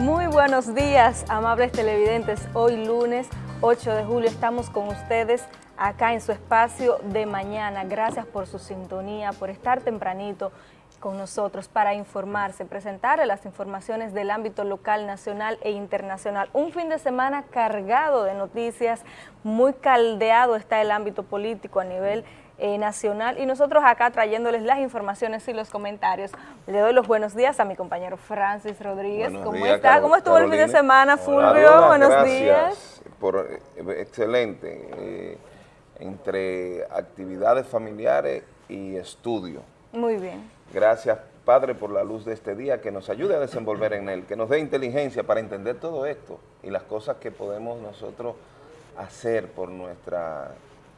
Muy buenos días, amables televidentes. Hoy lunes 8 de julio estamos con ustedes acá en su espacio de mañana. Gracias por su sintonía, por estar tempranito con nosotros para informarse, presentarle las informaciones del ámbito local, nacional e internacional. Un fin de semana cargado de noticias, muy caldeado está el ámbito político a nivel eh, nacional y nosotros acá trayéndoles las informaciones y los comentarios. Le doy los buenos días a mi compañero Francis Rodríguez. ¿Cómo está? ¿Cómo estuvo el fin de semana, Fulvio? buenos días. Por, eh, excelente. Eh, entre actividades familiares y estudio. Muy bien. Gracias, Padre, por la luz de este día, que nos ayude a desenvolver en él, que nos dé inteligencia para entender todo esto y las cosas que podemos nosotros hacer por nuestras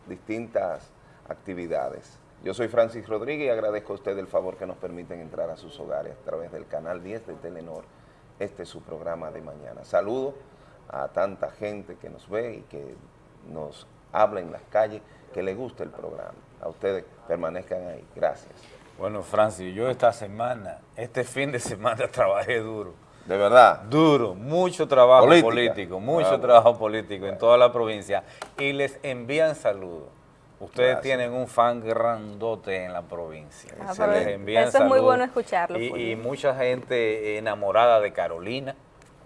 distintas actividades. Yo soy Francis Rodríguez y agradezco a usted el favor que nos permiten entrar a sus hogares a través del canal 10 de Telenor. Este es su programa de mañana. Saludo a tanta gente que nos ve y que nos habla en las calles, que le guste el programa. A ustedes permanezcan ahí. Gracias. Bueno, Francis, yo esta semana, este fin de semana trabajé duro. ¿De verdad? Duro, mucho trabajo político, mucho trabajo político en toda la provincia y les envían saludos. Ustedes tienen un fan grandote en la provincia. Ah, eso es muy bueno escucharlo. Y, mucha gente enamorada de Carolina.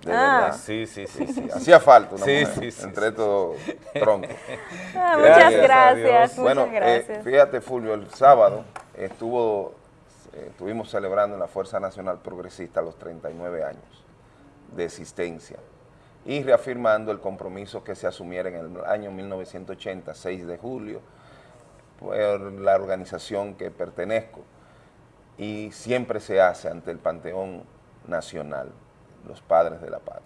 De ah. Sí, sí, sí, sí. Hacía falta una sí, mujer, sí, entre todos troncos. Ah, muchas gracias, bueno, eh, gracias. fíjate, Fulvio, el sábado estuvo, eh, estuvimos celebrando en la Fuerza Nacional Progresista los 39 años de existencia y reafirmando el compromiso que se asumiera en el año 1980, 6 de julio, por la organización que pertenezco y siempre se hace ante el Panteón Nacional, los padres de la patria.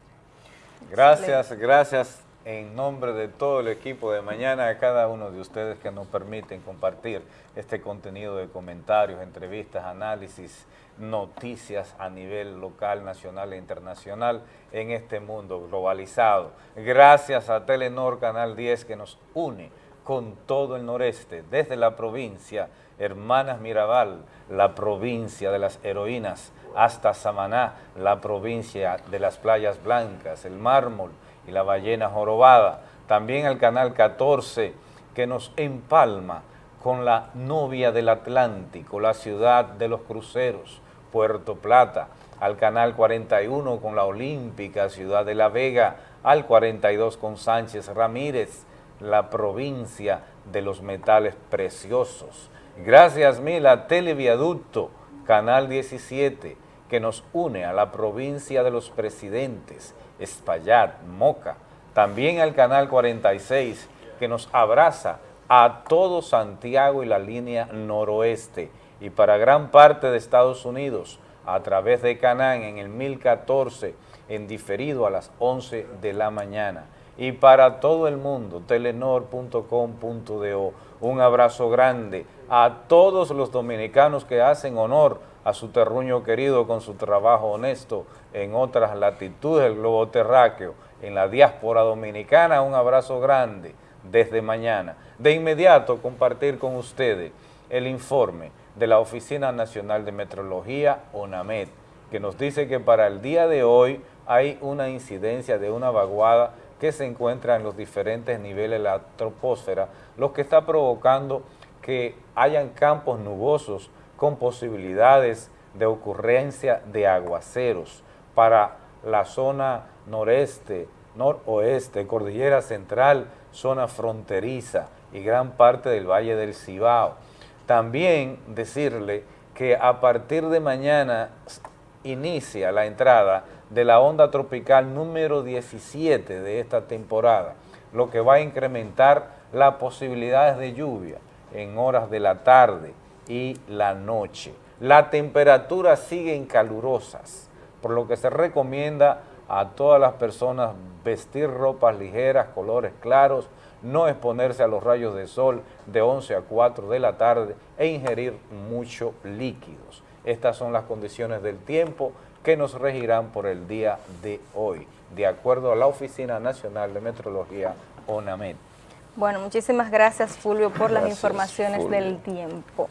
Gracias, gracias en nombre de todo el equipo de mañana a cada uno de ustedes que nos permiten compartir este contenido de comentarios, entrevistas, análisis, noticias a nivel local, nacional e internacional en este mundo globalizado. Gracias a Telenor Canal 10 que nos une con todo el noreste, desde la provincia Hermanas Mirabal, la provincia de las heroínas, hasta Samaná, la provincia de las playas blancas, el mármol y la ballena jorobada. También al canal 14 que nos empalma con la novia del Atlántico, la ciudad de los cruceros, Puerto Plata, al canal 41 con la olímpica ciudad de La Vega, al 42 con Sánchez Ramírez, la provincia de los metales preciosos. Gracias mil a Televiaducto, Canal 17, que nos une a la provincia de los presidentes, Espaillat, Moca. También al Canal 46, que nos abraza a todo Santiago y la línea noroeste. Y para gran parte de Estados Unidos, a través de Canán en el 1014, en diferido a las 11 de la mañana y para todo el mundo, telenor.com.do. Un abrazo grande a todos los dominicanos que hacen honor a su terruño querido con su trabajo honesto en otras latitudes del globo terráqueo, en la diáspora dominicana, un abrazo grande desde mañana. De inmediato compartir con ustedes el informe de la Oficina Nacional de Metrología, ONAMED, que nos dice que para el día de hoy hay una incidencia de una vaguada que se encuentra en los diferentes niveles de la troposfera, lo que está provocando que hayan campos nubosos con posibilidades de ocurrencia de aguaceros para la zona noreste, noroeste, cordillera central, zona fronteriza y gran parte del Valle del Cibao. También decirle que a partir de mañana inicia la entrada de la onda tropical número 17 de esta temporada, lo que va a incrementar las posibilidades de lluvia en horas de la tarde y la noche. La temperatura sigue calurosas, por lo que se recomienda a todas las personas vestir ropas ligeras, colores claros, no exponerse a los rayos de sol de 11 a 4 de la tarde e ingerir muchos líquidos. Estas son las condiciones del tiempo que nos regirán por el día de hoy, de acuerdo a la Oficina Nacional de Metrología, ONAMED. Bueno, muchísimas gracias, Fulvio, por las informaciones del tiempo.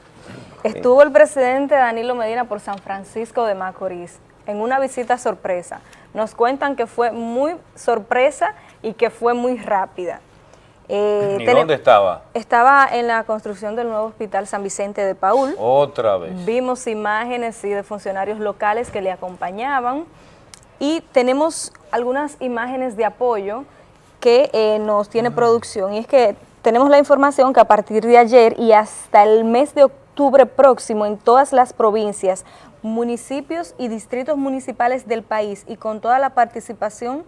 Estuvo el presidente Danilo Medina por San Francisco de Macorís en una visita sorpresa nos cuentan que fue muy sorpresa y que fue muy rápida. Eh, ¿Y dónde estaba? Estaba en la construcción del nuevo hospital San Vicente de Paul. Otra vez. Vimos imágenes de funcionarios locales que le acompañaban y tenemos algunas imágenes de apoyo que eh, nos tiene producción y es que tenemos la información que a partir de ayer y hasta el mes de octubre próximo en todas las provincias, municipios y distritos municipales del país y con toda la participación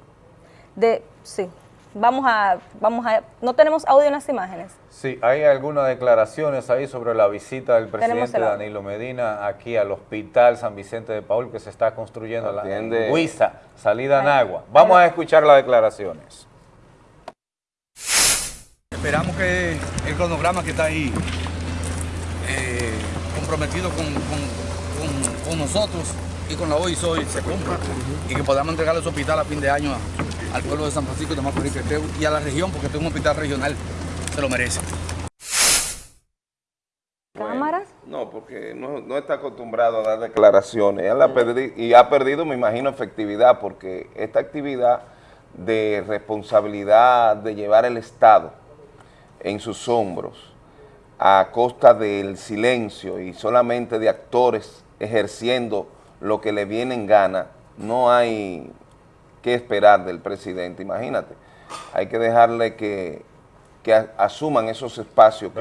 de, sí, vamos a, vamos a, no tenemos audio en las imágenes. Sí, hay algunas declaraciones ahí sobre la visita del presidente Danilo Medina aquí al Hospital San Vicente de Paul que se está construyendo la en Huiza, salida en agua. Vamos a escuchar las declaraciones. Esperamos que el cronograma que está ahí eh, comprometido con, con, nosotros y con la hoy soy se cumpla y que podamos entregar ese hospital a fin de año al pueblo de San Francisco de Macorís y a la región, porque este es un hospital regional, se lo merece. ¿Cámaras? No, porque no, está acostumbrado a dar declaraciones y ha perdido, me imagino, efectividad, porque esta actividad de responsabilidad de llevar el Estado en sus hombros a costa del silencio y solamente de actores ejerciendo lo que le viene en gana, no hay que esperar del presidente, imagínate. Hay que dejarle que, asuman esos espacios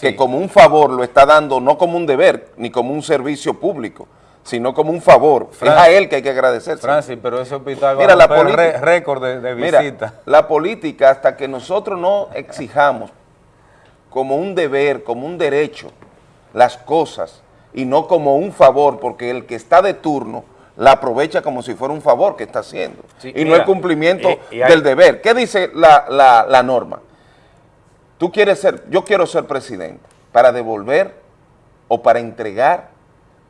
que, como un favor lo está dando, no como un deber, ni como un servicio público, sino como un favor. es a él que hay que agradecer. Francis, pero ese hospital va a récord de, visita. la política, hasta que nosotros no exijamos como un deber, como un derecho, las cosas, y no como un favor, porque el que está de turno la aprovecha como si fuera un favor que está haciendo y no el cumplimiento del deber. ¿Qué dice la, norma? Tú quieres ser, yo quiero ser presidente para devolver o para entregar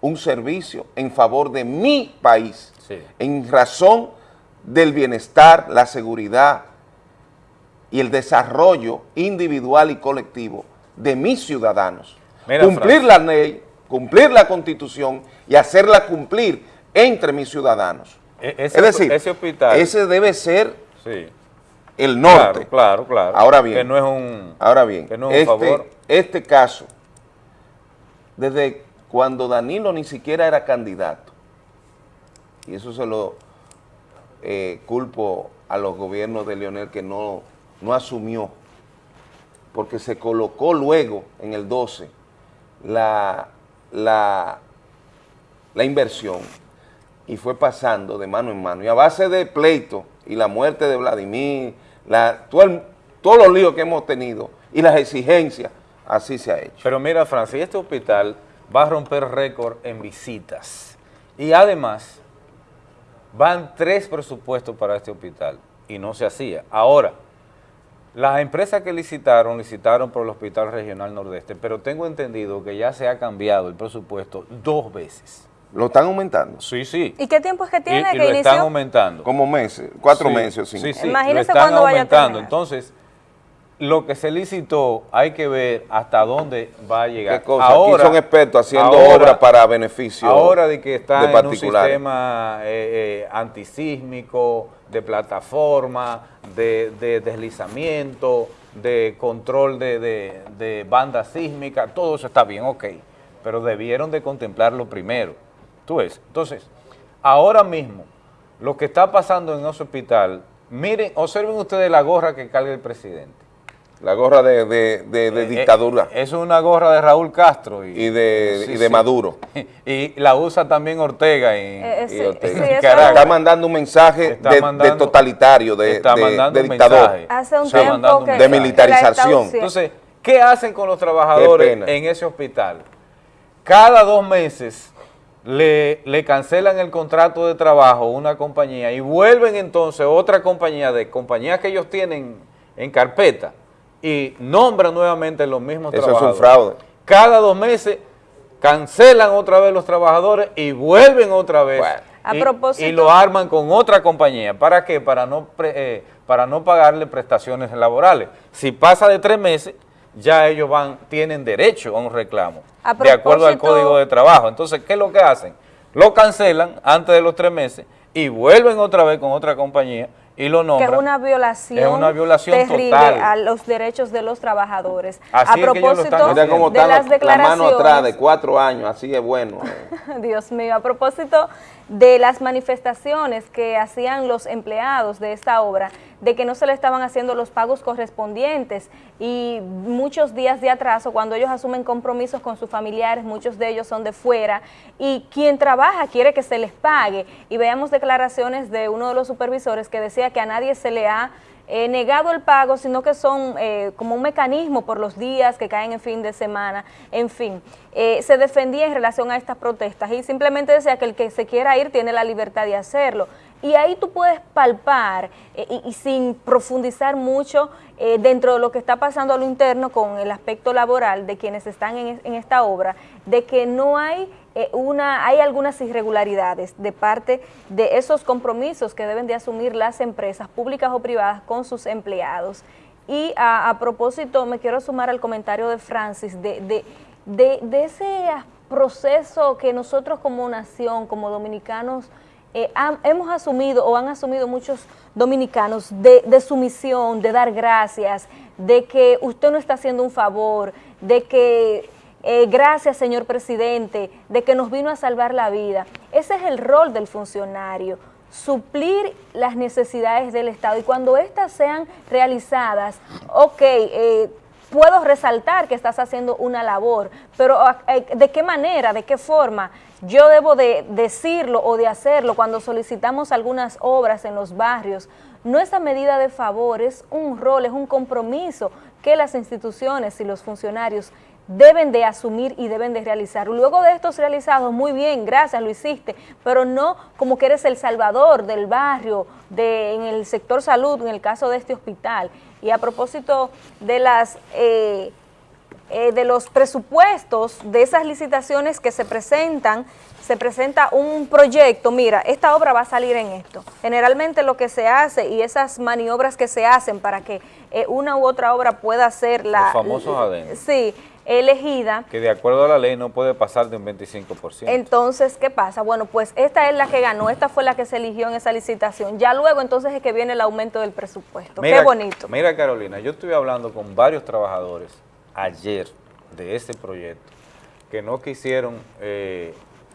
un servicio en favor de mi país, en razón del bienestar, la seguridad y el desarrollo individual y colectivo de mis ciudadanos. cumplir la ley, cumplir la constitución y hacerla cumplir entre mis ciudadanos. E-, es decir, ese, hospital, ese debe ser el norte. Claro, claro, Ahora bien, que no es un, ahora bien, este, este caso, desde cuando Danilo ni siquiera era candidato, y eso se lo eh, culpo a los gobiernos de Leonel que no, no asumió, porque se colocó luego en el 12 la, la, la inversión y fue pasando de mano en mano. Y a base de pleito y la muerte de Vladimir, la, todo todos los líos que hemos tenido y las exigencias, así se ha hecho. Pero mira, Francis, este hospital va a romper récord en visitas. Y además, van tres presupuestos para este hospital y no se hacía. Ahora, las empresas que licitaron, licitaron por el Hospital Regional Nordeste, pero tengo entendido que ya se ha cambiado el presupuesto dos veces. ¿Lo están aumentando? Sí, sí. ¿Y qué tiempo es que tiene y, que lo están aumentando. Como meses, cuatro meses o cinco. Sí, sí, Imagínese lo están aumentando. Entonces, lo que se licitó, hay que ver hasta dónde va a llegar. ¿Qué cosa? Ahora, Aquí son expertos haciendo obras para beneficio Ahora de que está en un sistema eh, eh, antisísmico, de plataforma, de, deslizamiento, de control de, de banda sísmica, todo eso está bien, ok. Pero debieron de contemplarlo primero Tú ves. Entonces, ahora mismo, lo que está pasando en ese hospital, miren, observen ustedes la gorra que carga el presidente. La gorra de, de, de, eh, dictadura. Es una gorra de Raúl Castro. Y, de, y de Maduro. Y la usa también Ortega, y, eh, y Ortega. Está mandando un mensaje de, totalitario, de, dictador. Hace un tiempo De militarización. Entonces, ¿qué hacen con los trabajadores en ese hospital? Cada dos meses le, le, cancelan el contrato de trabajo una compañía y vuelven entonces otra compañía de compañías que ellos tienen en carpeta y nombran nuevamente los mismos trabajadores. Eso es un fraude. Cada dos meses cancelan otra vez los trabajadores y vuelven otra vez. A y, propósito, y, lo arman con otra compañía. ¿Para qué? Para no, eh, para no pagarle prestaciones laborales. Si pasa de tres meses, ya ellos van tienen derecho a un reclamo, de acuerdo al Código de Trabajo. Entonces, ¿qué es lo que hacen? Lo cancelan antes de los tres meses y vuelven otra vez con otra compañía y lo nombran. Que es una violación, es una violación terrible total. a los derechos de los trabajadores. Así a es que ellos lo están propósito de las la mano atrás declaraciones, de cuatro años, así es bueno. eh. Dios mío, a propósito de las manifestaciones que hacían los empleados de esta obra, de que no se le estaban haciendo los pagos correspondientes. Y muchos días de atraso cuando ellos asumen compromisos con sus familiares, muchos de ellos son de fuera y quien trabaja quiere que se les pague. Y veamos declaraciones de uno de los supervisores que decía que a nadie se le ha eh, negado el pago, sino que son eh, como un mecanismo por los días que caen en fin de semana, en fin. Eh, se defendía en relación a estas protestas y simplemente decía que el que se quiera ir tiene la libertad de hacerlo. Y ahí tú puedes palpar y, sin profundizar mucho dentro de lo que está pasando a lo interno con el aspecto laboral de quienes están en esta obra, de que no hay eh, una, hay algunas irregularidades de parte de esos compromisos que deben de asumir las empresas públicas o privadas con sus empleados. Y a, propósito, me quiero sumar al comentario de Francis, de, de, de, ese proceso que nosotros como nación, como dominicanos, eh, hemos asumido o han asumido muchos dominicanos de, de sumisión, de dar gracias, de que usted no está haciendo un favor, de que eh, gracias señor presidente, de que nos vino a salvar la vida. Ese es el rol del funcionario, suplir las necesidades del Estado y cuando éstas sean realizadas, ok, eh, puedo resaltar que estás haciendo una labor, pero eh, ¿de qué manera, de qué forma? Yo debo de decirlo o de hacerlo cuando solicitamos algunas obras en los barrios. No es a medida de favor, es un rol, es un compromiso que las instituciones y los funcionarios deben de asumir y deben de realizar. Luego de estos realizados, muy bien, gracias, lo hiciste, pero no como que eres el salvador del barrio, de, en el sector salud, en el caso de este hospital. Y a propósito de las... eh, eh, de los presupuestos de esas licitaciones que se presentan, se presenta un proyecto, mira, esta obra va a salir en esto. Generalmente lo que se hace y esas maniobras que se hacen para que eh, una u otra obra pueda ser la... Los famosos adendos. Sí, elegida. que de acuerdo a la ley no puede pasar de un 25%. Entonces, ¿qué pasa? Bueno, pues esta es la que ganó, esta fue la que se eligió en esa licitación. Ya luego entonces es que viene el aumento del presupuesto. Qué bonito. Mira, Carolina, yo estuve hablando con varios trabajadores ayer de este proyecto que no quisieron eh,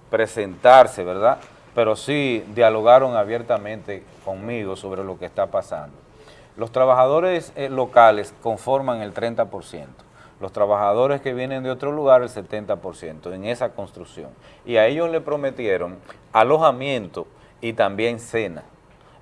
presentarse, ¿verdad? Pero sí dialogaron abiertamente conmigo sobre lo que está pasando. Los trabajadores eh, locales conforman el 30%, los trabajadores que vienen de otro lugar el 70% en esa construcción. Y a ellos le prometieron alojamiento y también cena.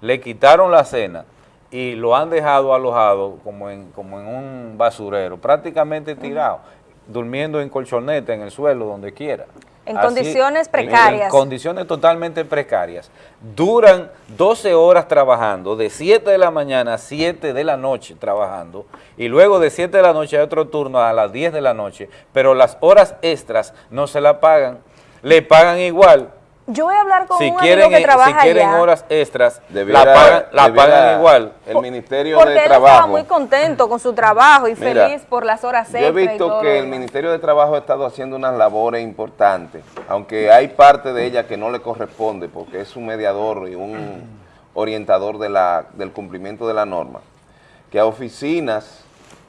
Le quitaron la cena y lo han dejado alojado como en, como en un basurero, prácticamente tirado, durmiendo en colchoneta, en el suelo, donde quiera. En condiciones precarias. En condiciones totalmente precarias. Duran 12 horas trabajando, de 7 de la mañana a 7 de la noche trabajando, y luego de 7 de la noche hay otro turno a las 10 de la noche, pero las horas extras no se la pagan, le pagan igual. Yo voy a hablar con Si un quieren, amigo que si trabaja quieren allá. horas extras, Debiera- la pagan, la pagan igual. El Ministerio Porque de él estaba Trabajo. muy contento con su trabajo y Mira, feliz por las horas Yo he extras y visto todo que el. Ministerio de Trabajo ha estado haciendo unas labores importantes, aunque hay parte de ella que no le corresponde porque es un mediador y un orientador de la, del cumplimiento de la norma, que a oficinas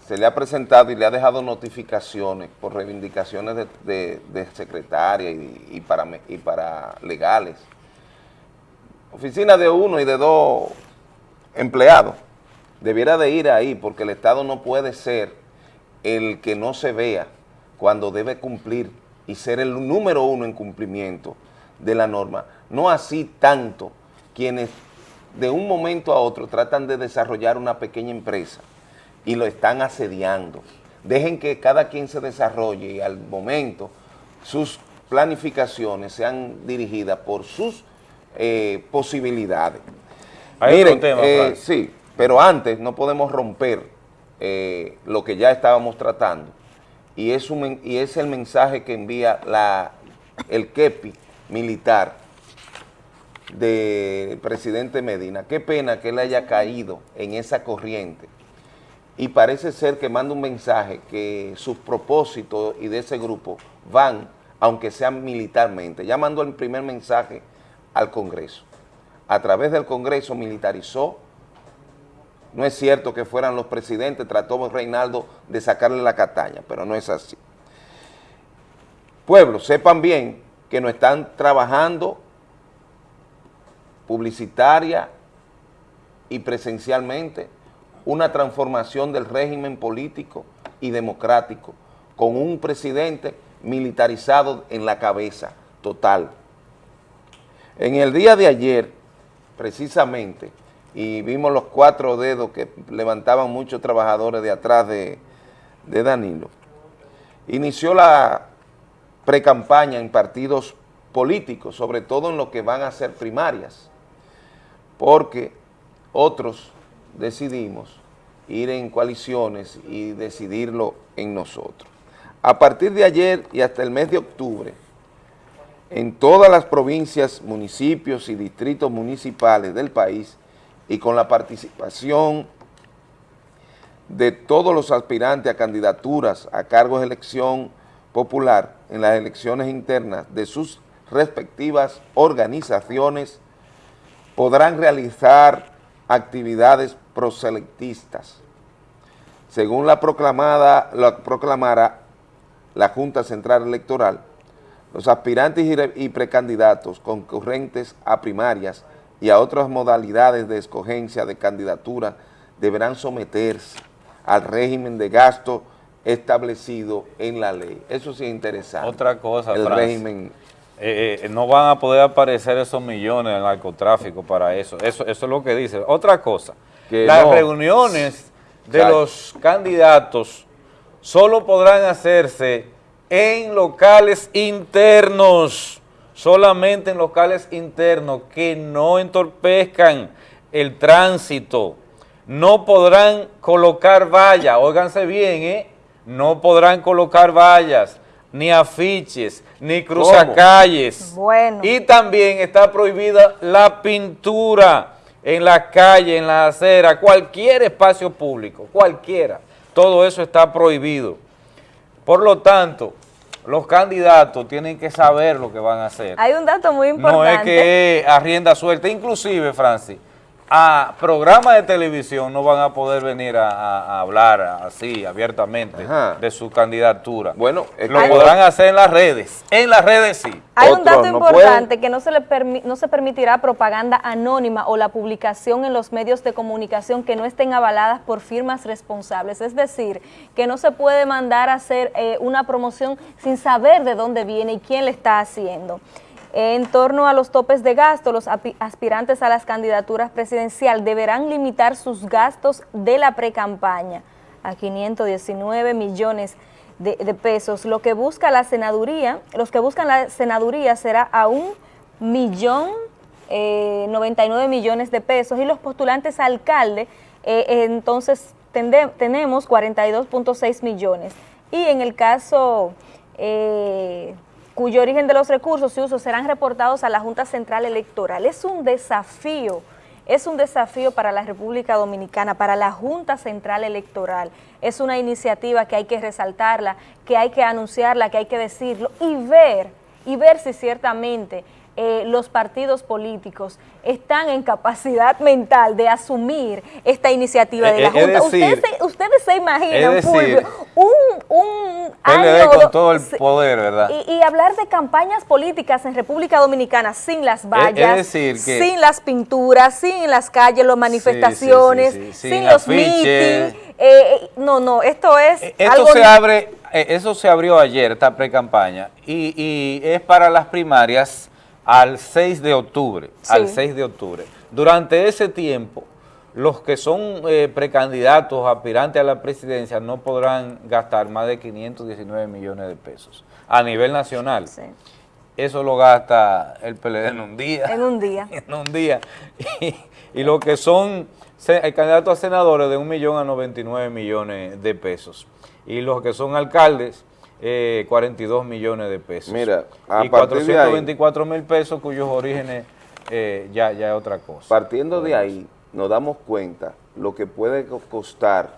se le ha presentado y le ha dejado notificaciones por reivindicaciones de, secretaria y, para, y para legales. Oficinas de uno y de dos empleados. Debiera de ir ahí porque el Estado no puede ser el que no se vea cuando debe cumplir y ser el número uno en cumplimiento de la norma. No así tanto quienes de un momento a otro tratan de desarrollar una pequeña empresa y lo están asediando. Dejen que cada quien se desarrolle y al momento sus planificaciones sean dirigidas por sus eh, posibilidades. Hay otro tema, eh, sí, pero antes no podemos romper eh, lo que ya estábamos tratando y es, un, y es el mensaje que envía la, el KEPI militar del presidente Medina. Qué pena que él haya caído en esa corriente y parece ser que manda un mensaje que sus propósitos y de ese grupo van, aunque sean militarmente. Ya mandó el primer mensaje al Congreso. a través del Congreso militarizó. No es cierto que fueran los presidentes, trató Reinaldo de sacarle la cataña, pero no es así. Pueblo, sepan bien que no están trabajando publicitaria y presencialmente una transformación del régimen político y democrático con un presidente militarizado en la cabeza total. En el día de ayer, precisamente, y vimos los cuatro dedos que levantaban muchos trabajadores de atrás de, de Danilo, inició la precampaña en partidos políticos, sobre todo en lo que van a ser primarias, porque otros decidimos ir en coaliciones y decidirlo en nosotros. A partir de ayer y hasta el mes de octubre, en todas las provincias, municipios y distritos municipales del país y con la participación de todos los aspirantes a candidaturas a cargos de elección popular en las elecciones internas de sus respectivas organizaciones, podrán realizar actividades proselectistas. Según la proclamada, la proclamara la Junta Central Electoral, los aspirantes y precandidatos concurrentes a primarias y a otras modalidades de escogencia de candidatura deberán someterse al régimen de gasto establecido en la ley. Eso sí es interesante. Otra cosa, El régimen... Eh, eh, no van a poder aparecer esos millones en narcotráfico para eso. Eso, eso es lo que dice. Otra cosa, las reuniones de los candidatos solo podrán hacerse en locales internos, solamente en locales internos que no entorpezcan el tránsito. No podrán colocar vallas, óiganse bien, ¿eh? no podrán colocar vallas, ni afiches, ni cruzacalles. Bueno. Y también está prohibida la pintura en la calle, en la acera, cualquier espacio público, cualquiera. Todo eso está prohibido. Por lo tanto, los candidatos tienen que saber lo que van a hacer. Hay un dato muy importante. No es que arrienda suelta, inclusive, Francis, a programas de televisión no van a poder venir a, hablar así abiertamente de su candidatura. Bueno, lo podrán hacer en las redes, en las redes sí. Hay un dato importante que no se, le no se permitirá propaganda anónima o la publicación en los medios de comunicación que no estén avaladas por firmas responsables. Es decir, que no se puede mandar a hacer eh, una promoción sin saber de dónde viene y quién le está haciendo. En torno a los topes de gasto, los aspirantes a las candidaturas presidencial deberán limitar sus gastos de la precampaña a 519 millones de, pesos. Lo que busca la senaduría, los que buscan la senaduría será a un millón 99 eh, millones de pesos y los postulantes a alcalde, eh, entonces tenemos 42.6 millones. Y en el caso... Eh, cuyo origen de los recursos y usos serán reportados a la Junta Central Electoral. Es un desafío, es un desafío para la República Dominicana, para la Junta Central Electoral. Es una iniciativa que hay que resaltarla, que hay que anunciarla, que hay que decirlo y ver, y ver si ciertamente eh, los partidos políticos están en capacidad mental de asumir esta iniciativa de la Junta. ustedes, se, imaginan, Fulvio, un, un año... con todo el poder, ¿verdad? Y, hablar de campañas políticas en República Dominicana sin las vallas, sin las pinturas, sin las calles, las manifestaciones, sin, los mítines. Eh, no, no, esto es eh, Esto se abre, eso se abrió ayer, esta pre-campaña, y, y es para las primarias al 6 de octubre, al 6 de octubre. Durante ese tiempo, los que son eh, precandidatos, aspirantes a la presidencia, no podrán gastar más de 519 millones de pesos a nivel nacional. Eso lo gasta el PLD en un día. En un día. en un día. Y, y lo que son candidatos a senadores de un millón a 99 millones de pesos. Y los que son alcaldes 42 eh, millones de pesos. Mira, y 424 mil pesos cuyos orígenes eh, ya, ya es otra cosa. Partiendo de ahí, nos damos cuenta lo que puede costar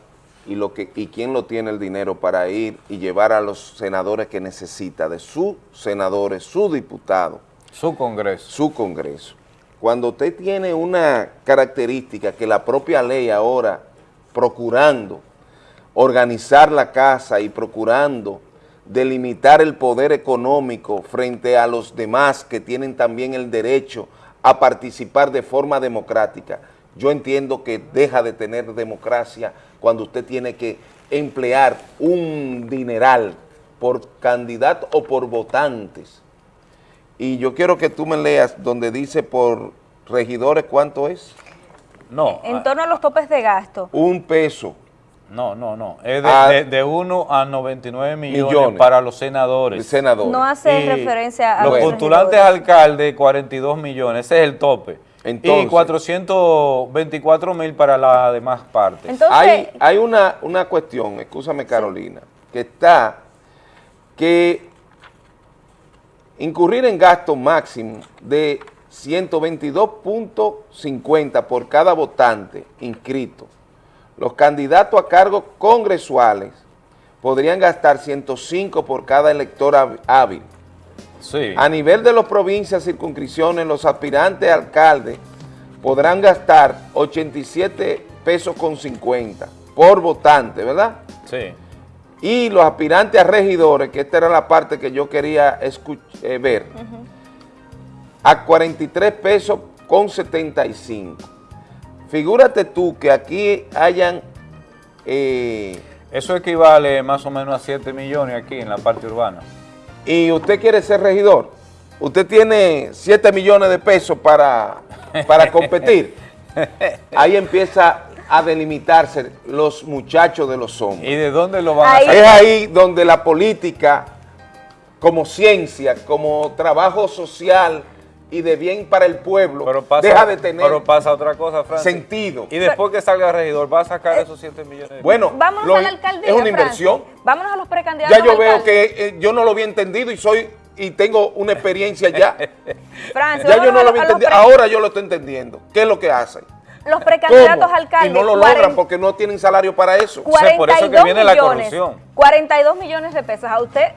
y lo que y quién lo tiene el dinero para ir y llevar a los senadores que necesita, de sus senadores, su diputado. Su congreso. Su congreso. cuando usted tiene una característica que la propia ley ahora, procurando organizar la casa y procurando delimitar el poder económico frente a los demás que tienen también el derecho a participar de forma democrática, yo entiendo que deja de tener democracia cuando usted tiene que emplear un dineral por candidato o por votantes. Y yo quiero que tú me leas donde dice por regidores cuánto es. No, En torno a los topes de gasto. Un peso. No, no, no. Es Ah. de, de, 1 a 99 millones, Millones. para los de senadores. senadores. No hace Y referencia a los los postulantes alcaldes, 42 millones, ese es el tope. Entonces. y 424 mil para las demás partes. Entonces, hay hay una, una cuestión, escúchame Carolina, que está que incurrir en gasto máximo de 122.50 por cada votante inscrito. Los candidatos a cargos congresuales podrían gastar 105 por cada elector hábil. sí. A nivel de las provincias, circunscripciones, los aspirantes a alcaldes podrán gastar 87 pesos con 50 por votante, ¿verdad? sí. Y los aspirantes a regidores, que esta era la parte que yo quería eh, ver, a 43 pesos con 75. Figúrate tú que aquí hayan... eh, Eso equivale más o menos a 7 millones aquí en la parte urbana. y usted quiere ser regidor, usted tiene 7 millones de pesos para, para competir, ahí empieza a delimitarse los muchachos de los hombres. ¿Y de dónde lo van Ahí- a Es sacar? ahí donde la política, como ciencia, como trabajo social y de bien para el pueblo, Pero pasa, deja de tener pero pasa otra cosa, Francis. sentido. Y después que salga el regidor, ¿va a sacar esos 7 millones? de Bueno, vámonos lo- a la alcaldía, es una Francis. inversión. Vámonos a los precandidatos Ya yo veo que eh, yo no lo había entendido y soy y tengo una experiencia ya. Francis, ya yo no a lo había entendido. Ahora yo lo estoy entendiendo. ¿Qué es lo que hacen? Los precandidatos ¿Cómo? alcaldes. Y no lo logran 40 porque no tienen salario para eso. sea, por eso que 42 viene la corrupción. 42 millones de pesos. ¿A usted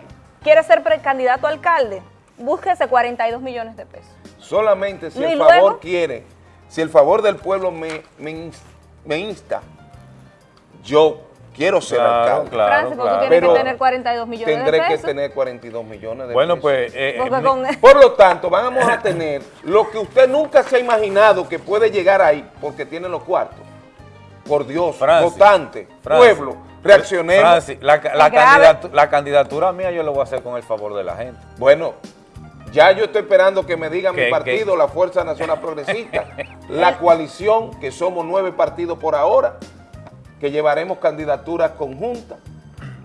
quiere ser precandidato a alcalde? Búsquese 42 millones de pesos. Solamente si ¿Y el luego? favor quiere, si el favor del pueblo me, me, ins- me insta, yo quiero ser Claro, alcalde. claro. Francis, porque tú tienes Pero que tener 42 millones Tendré de que pesos. tener 42 millones de Bueno, pesos. pues... eh, eh, con- Por lo tanto, vamos a tener lo que usted nunca se ha imaginado que puede llegar ahí, porque tiene los cuartos. Por Dios, Francis, votante, Francis, pueblo, reaccionemos. Francis, la, la Es grave. candidatu- la candidatura mía yo lo voy a hacer con el favor de la gente. Bueno, ya yo estoy esperando que me diga mi ¿Qué- partido, la Fuerza Nacional Progresista, la coalición, que somos nueve partidos por ahora, que llevaremos candidaturas conjuntas.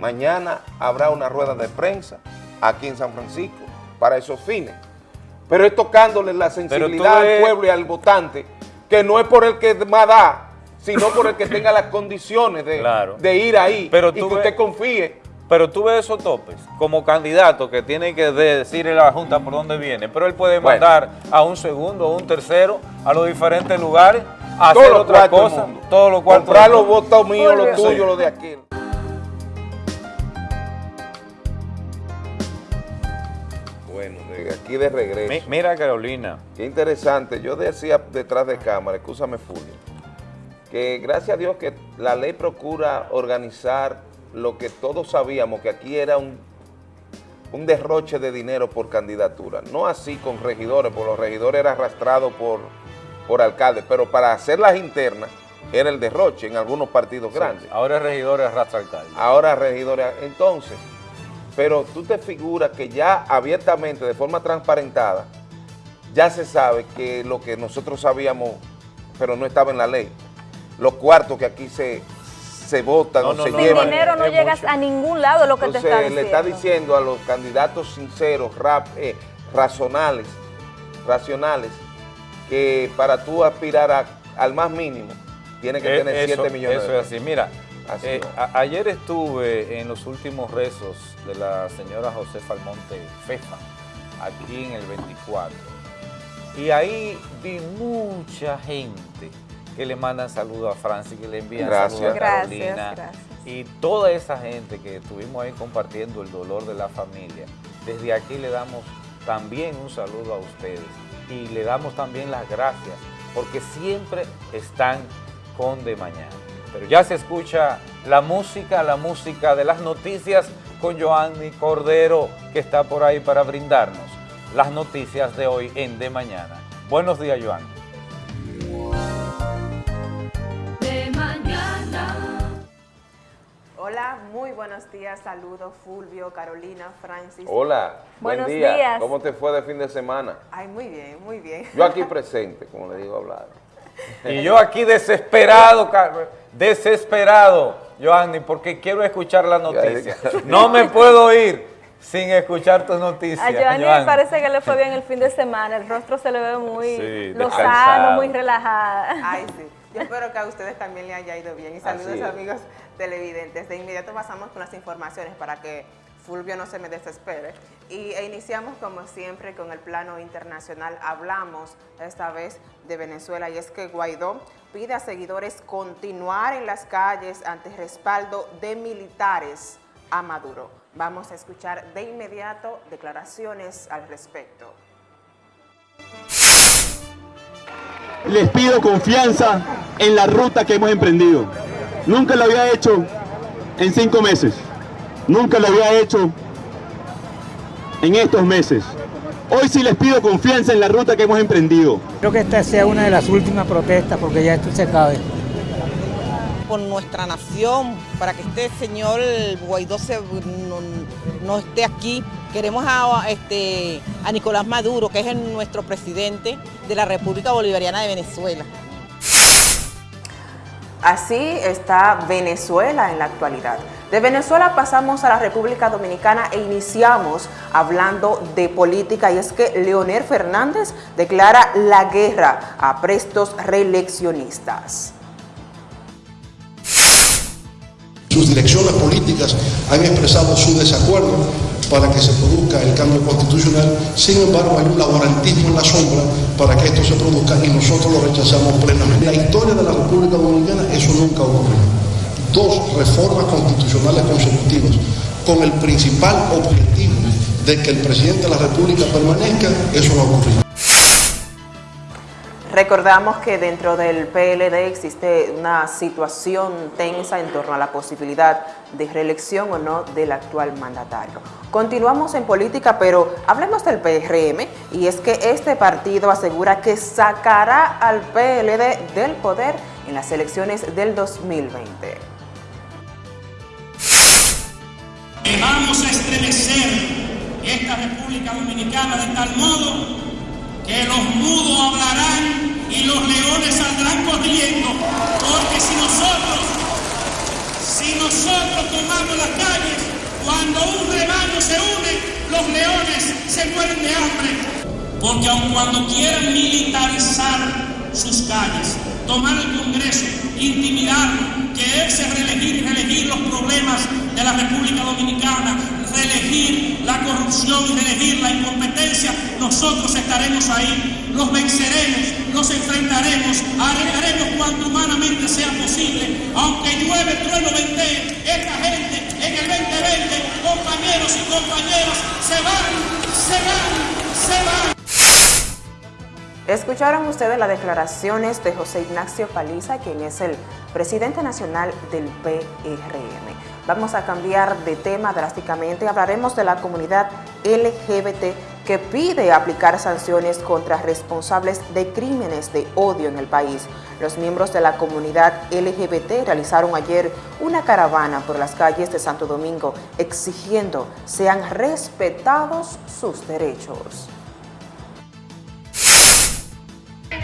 Mañana habrá una rueda de prensa aquí en San Francisco para esos fines. Pero es tocándole la sensibilidad al pueblo y al votante, que no es por el que más da, sino por el que tenga las condiciones de, Claro. de ir ahí Pero y que ves- usted confíe. Pero tú ves esos topes como candidato que tiene que decirle a la Junta por dónde viene, pero él puede Bueno. mandar a un segundo o un tercero a los diferentes lugares a Todos hacer otra cosa, todos los cuartos. Comprar los votos míos, los Sí. tuyos, los de aquel. Bueno, de aquí de regreso. Mi- Mira Carolina, Qué interesante. Yo decía detrás de cámara, escúchame Fulvio, que gracias a Dios que la ley procura organizar lo que todos sabíamos, que aquí era un, un derroche de dinero por candidatura. No así con regidores, porque los regidores eran arrastrados por, por alcaldes, pero para hacer las internas era el derroche en algunos partidos grandes. ahora es regidor es arrastra alcalde. Ahora regidores, entonces, pero tú te figuras que ya abiertamente, de forma transparentada, ya se sabe que lo que nosotros sabíamos, pero no estaba en la ley, los cuartos que aquí se, se votan No, o no, se no, Sin llevan. dinero no es llegas mucho. a ningún lado, lo que te está le diciendo. está diciendo a los candidatos sinceros, rap, eh, racionales, racionales, que para tú aspirar a- al más mínimo, tienes que Eh, tener eso, 7 millones Eso de es así. Mira, Así eh, a- ayer estuve en los últimos rezos de la señora Josefa Almonte Fefa, aquí en el 24. Y ahí vi mucha gente que le mandan saludos a Francis, que le envían Gracias. saludos a Gracias, Carolina. gracias. Y toda esa gente que estuvimos ahí compartiendo el dolor de la familia, desde aquí le damos también un saludo a ustedes y le damos también las gracias porque siempre están con de mañana. Pero ya se escucha la música, la música de las noticias con Joanny Cordero que está por ahí para brindarnos las noticias de hoy en De Mañana. Buenos días, Joan. Hola, muy buenos días, saludos Fulvio, Carolina, Francis. Hola, Buenos buen día. días. ¿Cómo te fue de fin de semana? Ay, muy bien, muy bien. Yo aquí presente, como le digo a hablar. Y yo aquí desesperado, desesperado, Joanny, porque quiero escuchar la noticia. No me puedo ir sin escuchar tus noticias. A Joanny Joanny. me parece que le fue bien el fin de semana, el rostro se le ve muy Sí, lozano, muy relajada. Ay, sí. Yo espero que a ustedes también le haya ido bien. Y saludos, amigos televidentes. De inmediato pasamos con las informaciones para que Fulvio no se me desespere. Y e iniciamos, como siempre, con el plano internacional. Hablamos esta vez de Venezuela y es que Guaidó pide a seguidores continuar en las calles ante respaldo de militares a Maduro. Vamos a escuchar de inmediato declaraciones al respecto. Les pido confianza en la ruta que hemos emprendido. Nunca lo había hecho en cinco meses. Nunca lo había hecho en estos meses. Hoy sí les pido confianza en la ruta que hemos emprendido. Creo que esta sea una de las últimas protestas porque ya esto se acabe. por nuestra nación, para que este señor Guaidó se- no, no esté aquí. Queremos a, este, a Nicolás Maduro, que es el- nuestro presidente de la República Bolivariana de Venezuela. Así está Venezuela en la actualidad. De Venezuela pasamos a la República Dominicana e iniciamos hablando de política y es que Leonel Fernández declara la guerra a prestos reeleccionistas. Sus direcciones políticas han expresado su desacuerdo para que se produzca el cambio constitucional. Sin embargo, hay un laborantismo en la sombra para que esto se produzca y nosotros lo rechazamos plenamente. En la historia de la República Dominicana eso nunca ocurrió. Dos reformas constitucionales consecutivas con el principal objetivo de que el presidente de la República permanezca, eso no ha ocurrido. Recordamos que dentro del PLD existe una situación tensa en torno a la posibilidad de reelección o no del actual mandatario. Continuamos en política, pero hablemos del PRM y es que este partido asegura que sacará al PLD del poder en las elecciones del 2020. que vamos a estremecer esta República Dominicana de tal modo que los mudos hablarán y los leones saldrán corriendo, porque si nosotros, si nosotros tomamos las calles, cuando un rebaño se une, los leones se mueren de hambre. Porque aun cuando quieran militarizar sus calles, tomar el Congreso, intimidarlo, quererse reelegir y reelegir los problemas de la República Dominicana, reelegir la corrupción y reelegir la incompetencia, nosotros estaremos ahí, los venceremos, los enfrentaremos, haremos cuanto humanamente sea posible, aunque llueve, trueno, ventee, esta gente en el 2020, compañeros y compañeras, se van, se van, se van. Escucharon ustedes las declaraciones de José Ignacio Paliza, quien es el presidente nacional del PRM. Vamos a cambiar de tema drásticamente. Hablaremos de la comunidad LGBT que pide aplicar sanciones contra responsables de crímenes de odio en el país. Los miembros de la comunidad LGBT realizaron ayer una caravana por las calles de Santo Domingo exigiendo sean respetados sus derechos.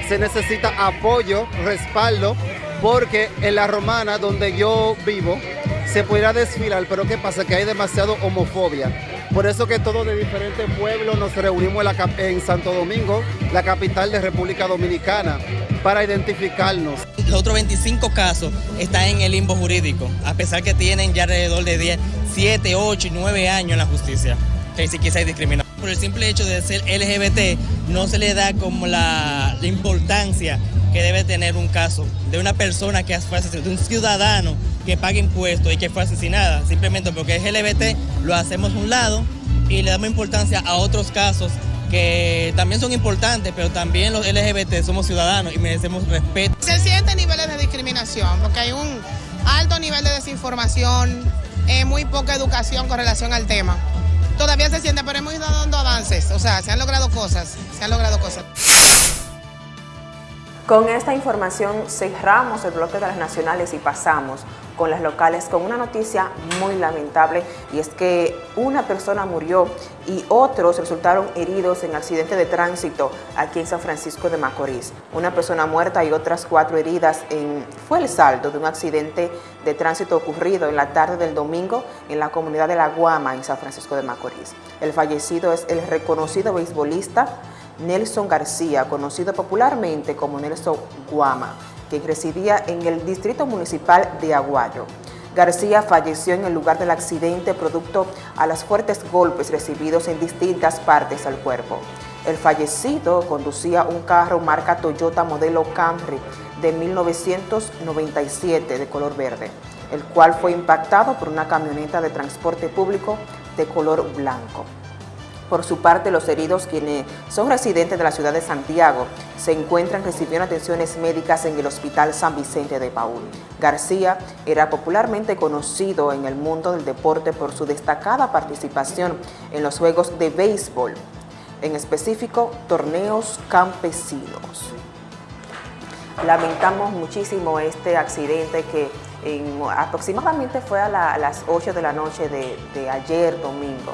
Se necesita apoyo, respaldo, porque en la romana donde yo vivo se pudiera desfilar, pero ¿qué pasa? Que hay demasiado homofobia. Por eso que todos de diferentes pueblos nos reunimos en, Santo Domingo, la capital de República Dominicana, para identificarnos. Los otros 25 casos están en el limbo jurídico, a pesar que tienen ya alrededor de 10, 7, 8 y 9 años en la justicia, que ni siquiera hay discriminación. Por el simple hecho de ser LGBT, no se le da como la, importancia que debe tener un caso de una persona que fue asesinada, de un ciudadano que paga impuestos y que fue asesinada, simplemente porque es LGBT, lo hacemos a un lado y le damos importancia a otros casos que también son importantes, pero también los LGBT somos ciudadanos y merecemos respeto. Se sienten niveles de discriminación porque hay un alto nivel de desinformación, eh, muy poca educación con relación al tema. Todavía se siente, pero hemos ido dando avances, o sea, se han logrado cosas, se han logrado cosas. Con esta información cerramos el bloque de las nacionales y pasamos con las locales con una noticia muy lamentable y es que una persona murió y otros resultaron heridos en accidente de tránsito aquí en San Francisco de Macorís. Una persona muerta y otras cuatro heridas en, fue el saldo de un accidente de tránsito ocurrido en la tarde del domingo en la comunidad de La Guama en San Francisco de Macorís. El fallecido es el reconocido beisbolista Nelson García, conocido popularmente como Nelson Guama, residía en el Distrito Municipal de Aguayo. García falleció en el lugar del accidente producto a los fuertes golpes recibidos en distintas partes del cuerpo. El fallecido conducía un carro marca Toyota modelo Camry de 1997 de color verde, el cual fue impactado por una camioneta de transporte público de color blanco. Por su parte, los heridos, quienes son residentes de la ciudad de Santiago, se encuentran recibiendo atenciones médicas en el Hospital San Vicente de Paul. García era popularmente conocido en el mundo del deporte por su destacada participación en los juegos de béisbol, en específico torneos campesinos. Lamentamos muchísimo este accidente que en, aproximadamente fue a, la, a, las 8 de la noche de ayer domingo.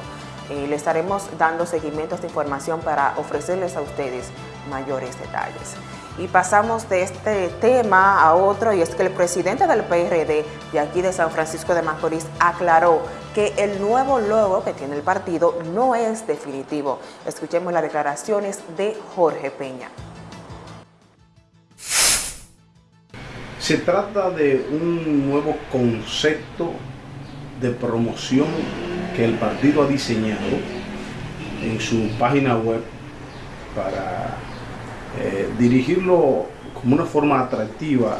Le estaremos dando seguimiento a esta información para ofrecerles a ustedes mayores detalles. Y pasamos de este tema a otro, y es que el presidente del PRD de aquí de San Francisco de Macorís aclaró que el nuevo logo que tiene el partido no es definitivo. Escuchemos las declaraciones de Jorge Peña. Se trata de un nuevo concepto de promoción que el partido ha diseñado en su página web para eh, dirigirlo como una forma atractiva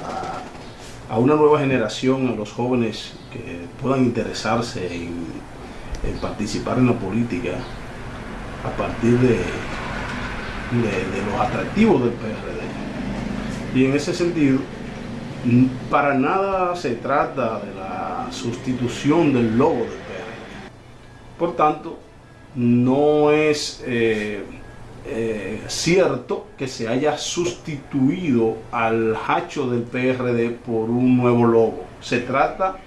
a, una nueva generación, a los jóvenes que puedan interesarse en, participar en la política a partir de, de, los atractivos del PRD. Y en ese sentido, para nada se trata de la sustitución del logo del. Por tanto, no es eh, eh, cierto que se haya sustituido al hacho del PRD por un nuevo logo. Se trata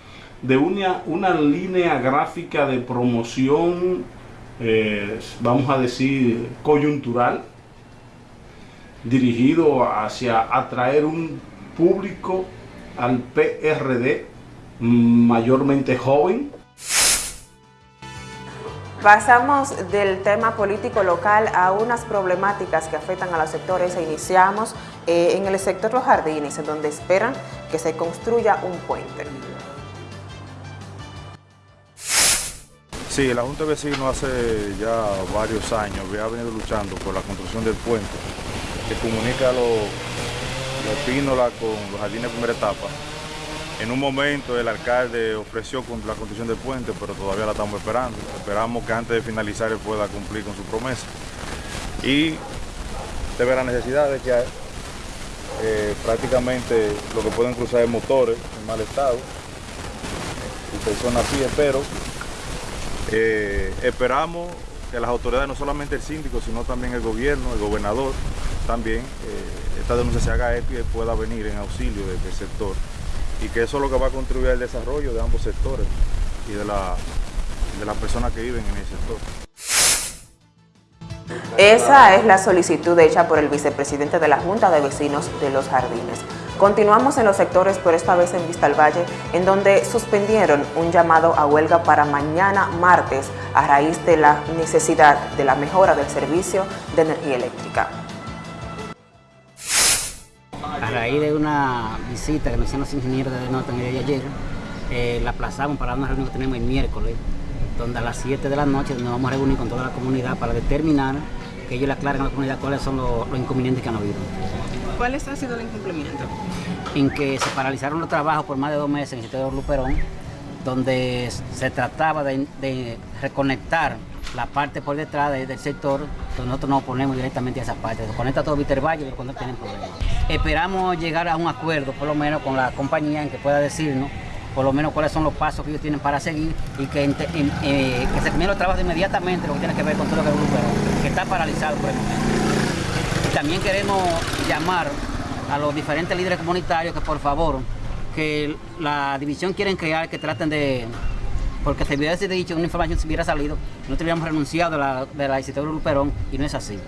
de una, una línea gráfica de promoción, eh, vamos a decir, coyuntural, dirigido hacia atraer un público al PRD mayormente joven. Pasamos del tema político local a unas problemáticas que afectan a los sectores e iniciamos eh, en el sector Los Jardines, en donde esperan que se construya un puente. Sí, la Junta de Vecinos hace ya varios años ha venido luchando por la construcción del puente que comunica los Pínola con los jardines de primera etapa. En un momento el alcalde ofreció la construcción del puente, pero todavía la estamos esperando. Esperamos que antes de finalizar él pueda cumplir con su promesa. Y se ve la necesidad de que eh, prácticamente lo que pueden cruzar es motores en mal estado y personas así, pero eh, esperamos que las autoridades, no solamente el síndico, sino también el gobierno, el gobernador, también eh, esta denuncia se haga eco y pueda venir en auxilio del sector y que eso es lo que va a contribuir al desarrollo de ambos sectores y de, la, de las personas que viven en el sector. Esa es la solicitud hecha por el vicepresidente de la Junta de Vecinos de Los Jardines. Continuamos en los sectores, pero esta vez en Vista al Valle, en donde suspendieron un llamado a huelga para mañana martes a raíz de la necesidad de la mejora del servicio de energía eléctrica. A raíz de una visita que nos hicieron los ingenieros de nota en el día de ayer, eh, la aplazamos para una reunión que tenemos el miércoles, donde a las 7 de la noche nos vamos a reunir con toda la comunidad para determinar que ellos le aclaren a la comunidad cuáles son los, los inconvenientes que han habido. ¿Cuál ha sido el incumplimiento? En que se paralizaron los trabajos por más de dos meses en el sitio de Luperón, donde se trataba de, de reconectar la parte por detrás de- del sector, nosotros nos oponemos directamente a esa parte. Se conecta todo Víctor Valle, pero cuando tienen problemas. Esperamos llegar a un acuerdo, por lo menos con la compañía, en que pueda decirnos por lo menos cuáles son los pasos que ellos tienen para seguir y que, eh, se termine los trabajos inmediatamente, lo que tiene que ver con todo lo que es grupo, que está paralizado por el momento. Y también queremos llamar a los diferentes líderes comunitarios que por favor, que la división quieren crear, que traten de, porque se hubiese dicho, una información se hubiera salido, no hubiéramos renunciado de la, de la Isidoro Luperón y no es así.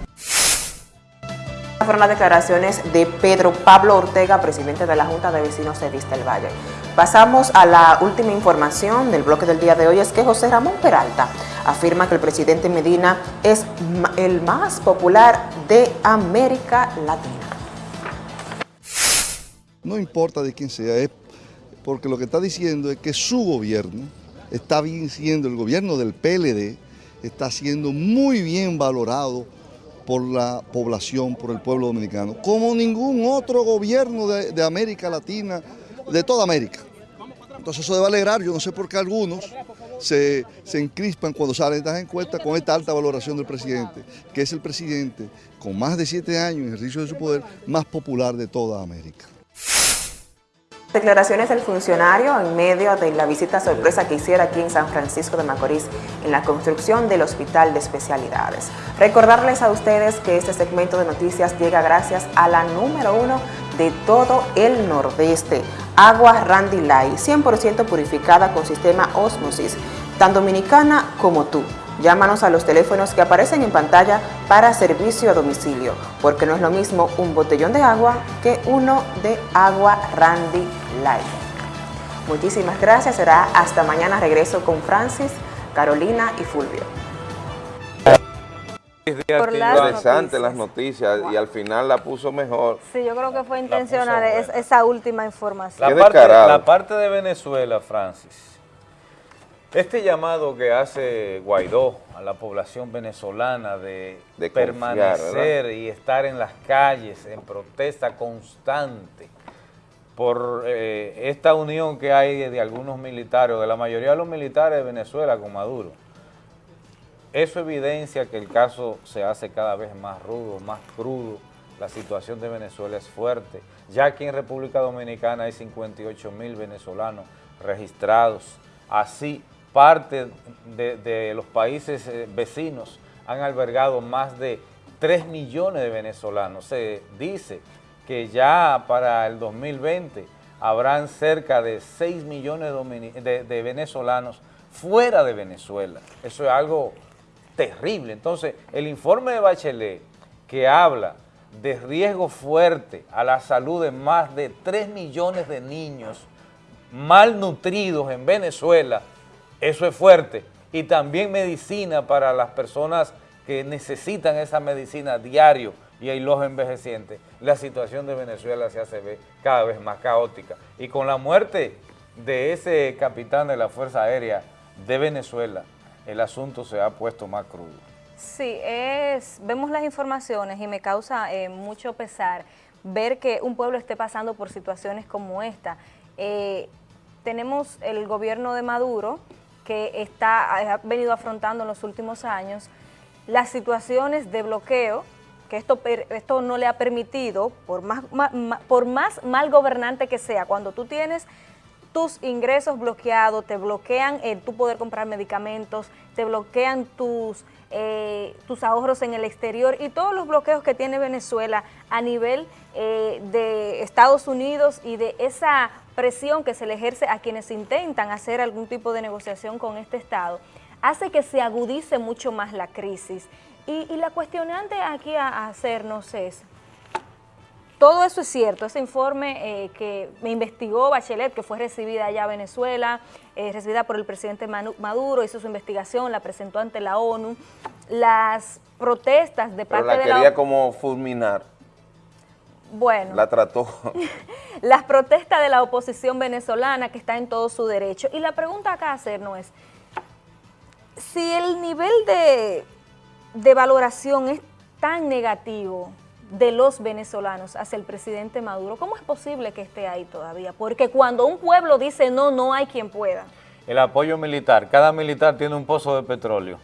Fueron las declaraciones de Pedro Pablo Ortega, presidente de la Junta de Vecinos de Vista del Valle. Pasamos a la última información del bloque del día de hoy, es que José Ramón Peralta afirma que el presidente Medina es el más popular de América Latina. No importa de quién sea, es porque lo que está diciendo es que su gobierno está bien siendo, el gobierno del PLD está siendo muy bien valorado por la población, por el pueblo dominicano, como ningún otro gobierno de, América Latina, de toda América. Entonces eso debe alegrar, yo no sé por qué algunos se, se encrispan cuando salen estas encuestas con esta alta valoración del presidente, que es el presidente con más de siete años en ejercicio de su poder más popular de toda América. Declaraciones del funcionario en medio de la visita sorpresa que hiciera aquí en San Francisco de Macorís en la construcción del Hospital de Especialidades. Recordarles a ustedes que este segmento de noticias llega gracias a la número uno de todo el Nordeste, Agua Randy Light, 100% purificada con sistema Osmosis, tan dominicana como tú. Llámanos a los teléfonos que aparecen en pantalla para servicio a domicilio, porque no es lo mismo un botellón de agua que uno de agua Randy Light. Muchísimas gracias, será hasta mañana regreso con Francis, Carolina y Fulvio. Por las Interesante las noticias y al final la puso mejor. Sí, yo creo que fue intencional es- esa última información. La parte, descarado. la parte de Venezuela, Francis, este llamado que hace Guaidó a la población venezolana de, De confiar, permanecer y estar en las calles en protesta constante por eh, esta unión que hay de, algunos militares, de la mayoría de los militares de Venezuela con Maduro, eso evidencia que el caso se hace cada vez más rudo, más crudo. La situación de Venezuela es fuerte. Ya aquí en República Dominicana hay 58 mil venezolanos registrados. Así, parte de, de los países eh, vecinos han albergado más de 3 millones de venezolanos. Se dice que ya para el 2020 habrán cerca de 6 millones de venezolanos fuera de Venezuela. Eso es algo terrible. Entonces, el informe de Bachelet que habla de riesgo fuerte a la salud de más de 3 millones de niños malnutridos en Venezuela, eso es fuerte. Y también medicina para las personas que necesitan esa medicina diario y hay los envejecientes. La situación de Venezuela se hace ver cada vez más caótica. Y con la muerte de ese capitán de la Fuerza Aérea de Venezuela, el asunto se ha puesto más crudo. Sí, vemos las informaciones y me causa eh, mucho pesar ver que un pueblo esté pasando por situaciones como esta. Eh, tenemos el gobierno de Maduro que está, ha venido afrontando en los últimos años las situaciones de bloqueo, que esto, esto no le ha permitido, por más, por más mal gobernante que sea, cuando tú tienes tus ingresos bloqueados, te bloquean el tu poder comprar medicamentos, te bloquean tus, eh, tus ahorros en el exterior y todos los bloqueos que tiene Venezuela a nivel eh, de Estados Unidos y de esa presión que se le ejerce a quienes intentan hacer algún tipo de negociación con este Estado, hace que se agudice mucho más la crisis. Y, y la cuestionante aquí a, a hacernos es, todo eso es cierto, ese informe eh, que me investigó Bachelet, que fue recibida allá a Venezuela, eh, recibida por el presidente Manu- Maduro, hizo su investigación, la presentó ante la ONU, las protestas de Pero parte la de la quería ONU, como fulminar, bueno, la trató. las protestas de la oposición venezolana que está en todo su derecho. Y la pregunta acá a hacernos es, si el nivel de, de valoración es tan negativo de los venezolanos hacia el presidente Maduro, ¿cómo es posible que esté ahí todavía? Porque cuando un pueblo dice no, no hay quien pueda. El apoyo militar, cada militar tiene un pozo de petróleo,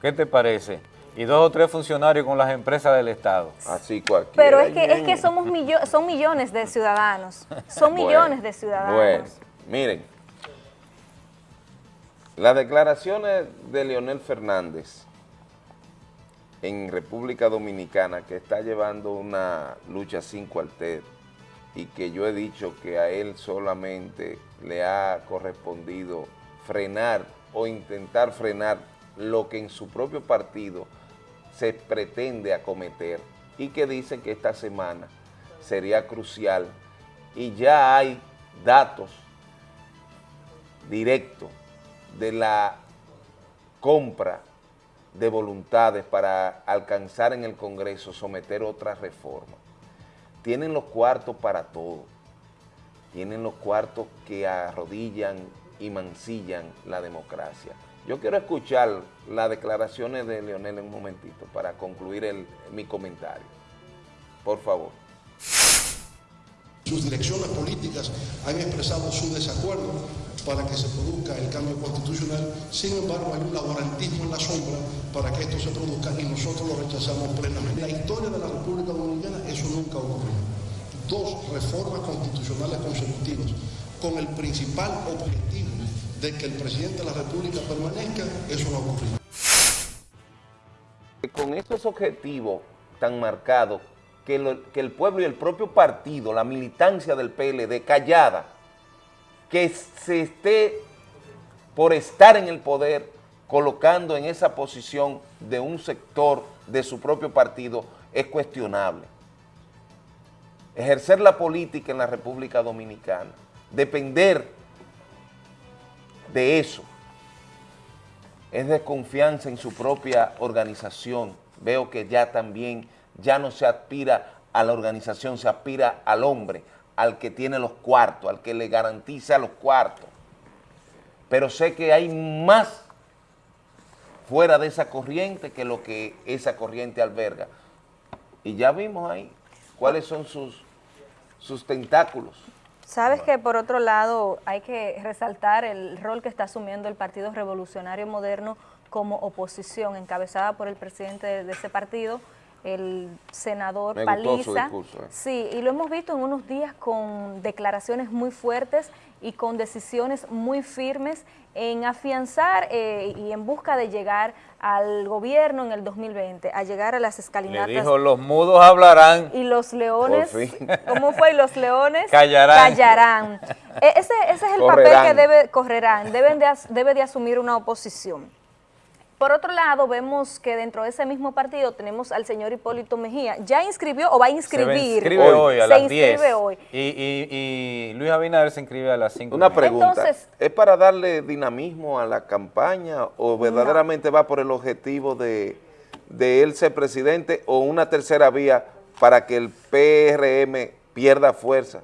¿Qué te parece? Y dos o tres funcionarios con las empresas del Estado. Así cualquiera. Pero es que, es que somos millo- son millones de ciudadanos. Son Bueno, millones de ciudadanos. Bueno, miren, las declaraciones de Leonel Fernández en República Dominicana, que está llevando una lucha sin cuartel, y que yo he dicho que a él solamente le ha correspondido frenar o intentar frenar lo que en su propio partido se pretende acometer y que dice que esta semana sería crucial y ya hay datos directos de la compra de voluntades para alcanzar en el Congreso someter otra reforma. Tienen los cuartos para todo, tienen los cuartos que arrodillan y mancillan la democracia. Yo quiero escuchar las declaraciones de Leonel en un momentito para concluir mi comentario. Por favor. Sus direcciones políticas han expresado su desacuerdo para que se produzca el cambio constitucional. Sin embargo, hay un laborantismo en la sombra para que esto se produzca y nosotros lo rechazamos plenamente. En la historia de la República Dominicana eso nunca ocurrió. Dos reformas constitucionales consecutivas con el principal objetivo de que el presidente de la República permanezca, eso no ha ocurrido. con estos objetivos tan marcados que, que el pueblo y el propio partido, la militancia del PLD, callada, que se esté por estar en el poder colocando en esa posición de un sector de su propio partido es cuestionable. Ejercer la política en la República Dominicana, depender de eso, es desconfianza en su propia organización. Veo que ya también, ya no se aspira a la organización, se aspira al hombre, al que tiene los cuartos, al que le garantiza los cuartos. Pero sé que hay más fuera de esa corriente que lo que esa corriente alberga. Y ya vimos ahí cuáles son sus, sus tentáculos. Sabes que por otro lado hay que resaltar el rol que está asumiendo el Partido Revolucionario Moderno como oposición, encabezada por el presidente de, de ese partido, el senador Me Paliza. discurso, eh. Sí, y lo hemos visto en unos días con declaraciones muy fuertes y con decisiones muy firmes en afianzar eh, y en busca de llegar al gobierno en el 2020, a llegar a las Le escalinatas. dijo, los mudos hablarán. Y los leones. ¿cómo fue? Y los leones Callarán. callarán. E- ese, ese es el Correrán. papel que debe, correrán, deben de, debe de asumir una oposición. Por otro lado, vemos que dentro de ese mismo partido tenemos al señor Hipólito Mejía. Ya inscribió o va a Se inscribir. inscribe hoy, a Se las 10. inscribe hoy. Y, y- y Luis Abinader se inscribe a las 5. Una pregunta, Entonces- ¿es para darle dinamismo a la campaña o verdaderamente va por el objetivo de, de él ser presidente o una tercera vía para que el PRM pierda fuerza?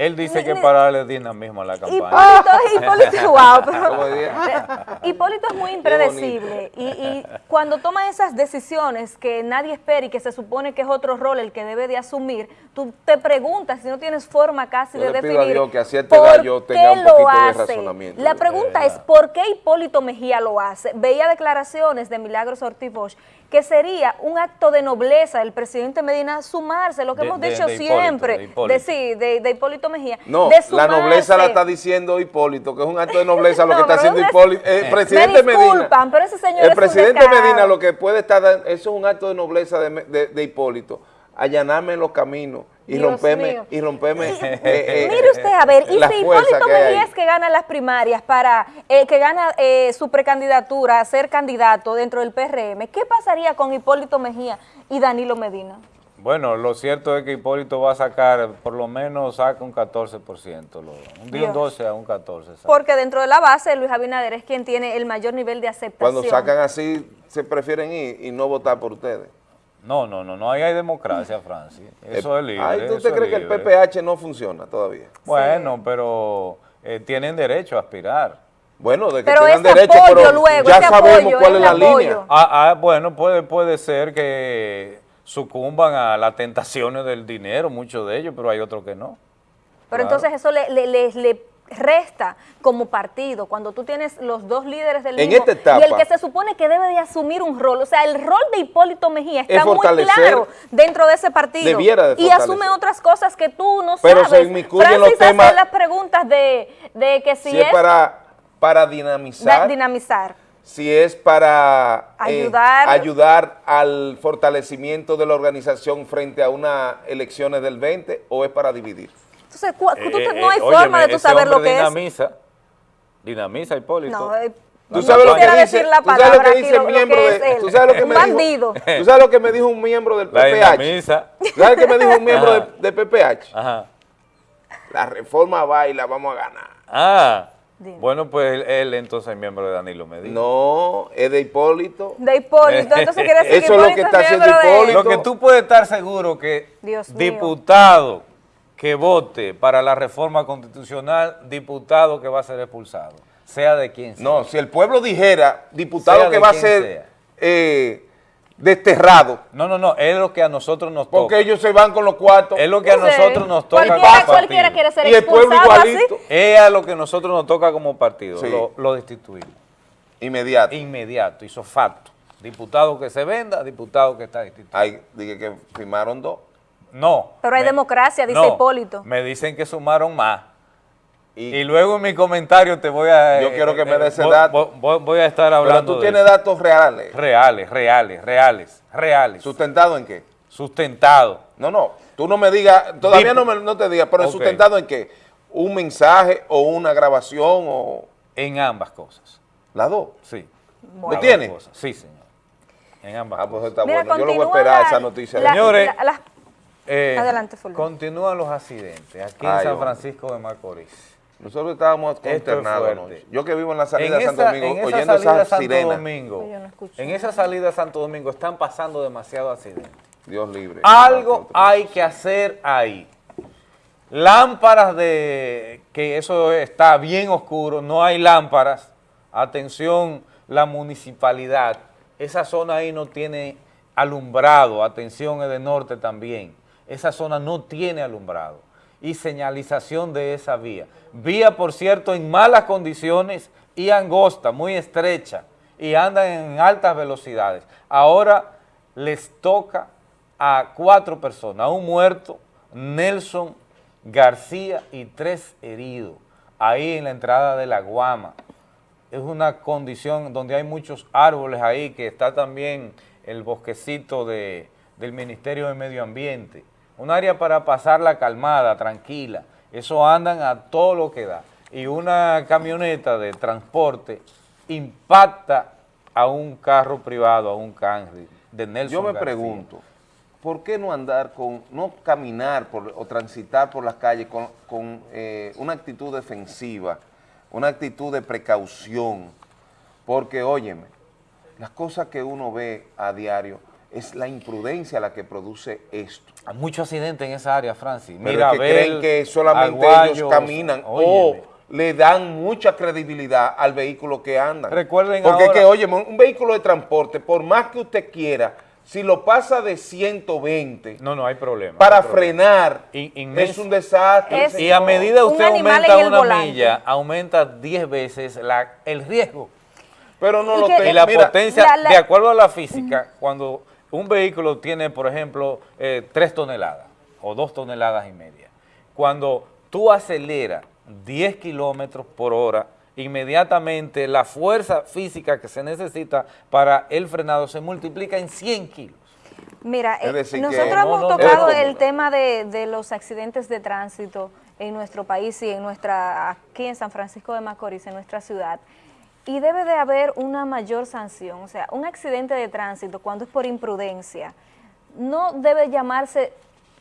Él dice que para darle dinamismo a la campaña. Hipólito, Hipólito, wow, pero- ¿Cómo diría? Hipólito es muy impredecible y, y cuando toma esas decisiones que nadie espera y que se supone que es otro rol el que debe de asumir, tú te preguntas si no tienes forma casi Yo de le pido definir a Dios que a cierta por edad yo tenga qué un de hace. razonamiento. La pregunta es ¿por qué Hipólito Mejía lo hace? Veía declaraciones de Milagros Ortiz Bosch que sería un acto de nobleza del presidente Medina sumarse, lo que De- hemos dicho de siempre, de Hipólito. sí, de, de Hipólito Mejía. No, de la nobleza la está diciendo Hipólito, que es un acto de nobleza lo No, que está haciendo es- Hipólito. El Me presidente Medina. disculpan, pero ese señor es El un presidente. Medina lo que puede estar, dando- eso es un acto de nobleza de, de- de Hipólito, allanarme los caminos y Dios mío. y romperme. eh, eh, Mire usted, a ver, y si Hipólito Mejía que gana las primarias para, eh, que gana eh, su precandidatura a ser candidato dentro del PRM, ¿qué pasaría con Hipólito Mejía y Danilo Medina? Bueno, lo cierto es que Hipólito va a sacar, por lo menos saca un 14%, lo- un día un Dios. 12 a un 14. saca. Porque dentro de la base, Luis Abinader es quien tiene el mayor nivel de aceptación. Cuando sacan así, se prefieren ir y no votar por ustedes. No, no, no, no ahí hay democracia, Francis. Eso es libre. Ay, ¿tú eso usted es cree que el. PPH no funciona todavía? Bueno, pero eh, tienen derecho a aspirar. Bueno, de que Pero tengan derecho, apoyo pero luego, ya sabemos apoyo, cuál es la apoyo. línea. Ah, ah, bueno, puede, puede ser que sucumban a las tentaciones del dinero, muchos de ellos, pero hay otros que no. Pero Claro. entonces eso le, le- le- le- resta como partido cuando tú tienes los dos líderes del En mismo esta etapa- y el que se supone que debe de asumir un rol, o sea, el rol de Hipólito Mejía Es está muy claro dentro de ese partido de y asume otras cosas que tú no Pero se sabes. inmiscuyen Francis los temas- hace las preguntas de, de que si, Si es es para, para dinamizar, dinamizar. si es para eh, Ayudar. ayudar al fortalecimiento de la organización frente a unas elecciones del 20 o es para dividir. Entonces, cu- tú te- Eh, no hay eh, forma óyeme, de tú saber lo que es. dinamiza, Dinamiza, Hipólito. No, eh, ¿Tú no sabes lo que dice, decir la tú sabes lo que dice lo- el lo miembro que de, él. tú sabes lo que me bandido. dijo, tú sabes lo que me dijo un miembro del PPH. dinamiza. ¿Tú ¿Sabes qué me dijo un miembro de, Ajá. de PPH? Ajá. La reforma va y la vamos a ganar. Ah, bueno, pues él, él entonces es miembro de Danilo Medina. No, es de Hipólito. De Hipólito, entonces quiere decir Eso es lo que Hipólito está haciendo Hipólito. Lo que tú puedes estar seguro que Dios mío. Que vote para la reforma constitucional, diputado que va a ser expulsado, sea de quien sea. No, si el pueblo dijera, diputado Sea que va a ser eh, desterrado, No, no, no, es lo que a nosotros nos porque toca. ellos se van con los cuartos. Es lo que a Sí. nosotros nos toca Cualquiera- como partido. cualquiera quiere ser Y el pueblo así. igualito. Es a lo que nosotros nos toca como partido, Sí. lo, lo destituimos. Inmediato. Inmediato, hizo facto. Diputado que se venda, diputado que está destituido. Ahí dije que firmaron dos. No. Pero hay me- democracia, dice no, Hipólito. Me dicen que sumaron más. Y, Y luego en mi comentario te voy a... Yo quiero que me eh, dé ese voy- dato. Voy, voy a estar pero hablando tú de tienes datos reales. Reales, reales, reales, reales. ¿Sustentado en qué? Sustentado. No, no. Tú no me digas, todavía no, me, no te digas, pero. ¿sustentado en qué? ¿Un mensaje o una grabación o En ambas cosas. las dos? Sí. ¿Lo Ambas tiene? cosas. Sí, señor. En ambas Ah, pues cosas. está Mira, bueno. Yo lo voy a continúa esperar la- esa noticia. la- Señores, la- las- Eh, Adelante, Fulvio. Continúan los accidentes aquí Ay, en San hombre. Francisco de Macorís. Nosotros estábamos es consternados anoche. Yo que vivo en la salida En de Santo esa, Domingo, en esa oyendo salida de esas Santo sirenas. Domingo, no en esa salida de Santo Domingo están pasando demasiados accidentes. Dios libre. Algo hay que hacer ahí. Lámparas de que eso está bien oscuro, no hay lámparas. Atención, la municipalidad. Esa zona ahí no tiene alumbrado. Atención, de norte también. Esa zona no tiene alumbrado. Y señalización de esa vía. Vía, por cierto, en malas condiciones y angosta, muy estrecha. Y andan en altas velocidades. Ahora les toca a cuatro personas, a un muerto, Nelson García y tres heridos, ahí en la entrada de la Guama. Es una condición donde hay muchos árboles ahí, que está también el bosquecito de, del Ministerio de Medio Ambiente. Un área para pasarla calmada, tranquila. Eso andan a todo lo que da. Y una camioneta de transporte impacta a un carro privado, a un Camry de Nelson Yo me García. pregunto, ¿por qué no andar con, no caminar por- o transitar por las calles con, con, eh, una actitud defensiva, una actitud de precaución? Porque, óyeme, las cosas que uno ve a diario es la imprudencia la que produce esto. Hay muchos accidentes en esa área, Francis. Pero Mira, es que creen que solamente ellos caminan o le dan mucha credibilidad al vehículo que andan. Recuerden Porque ahora- que, oye, un vehículo de transporte, por más que usted quiera, si lo pasa de 120 No, no hay problema. para no hay problema. frenar, In- inmenso. es un desastre. Es- Y a medida Un usted aumenta una volante. milla, aumenta 10 veces la, el riesgo. Pero no Y lo que- tengo. Y la Mira, potencia, la- la- de acuerdo a la física, cuando un vehículo tiene, por ejemplo, 3 toneladas o 2 toneladas y media, cuando tú aceleras 10 kilómetros por hora, inmediatamente la fuerza física que se necesita para el frenado se multiplica en 100 kilos. Mira, eh, decir, nosotros No, hemos no, no, tocado no. el tema de, de los accidentes de tránsito en nuestro país y en nuestra, aquí en San Francisco de Macorís, en nuestra ciudad, y debe de haber una mayor sanción. O sea, un accidente de tránsito, cuando es por imprudencia, no debe llamarse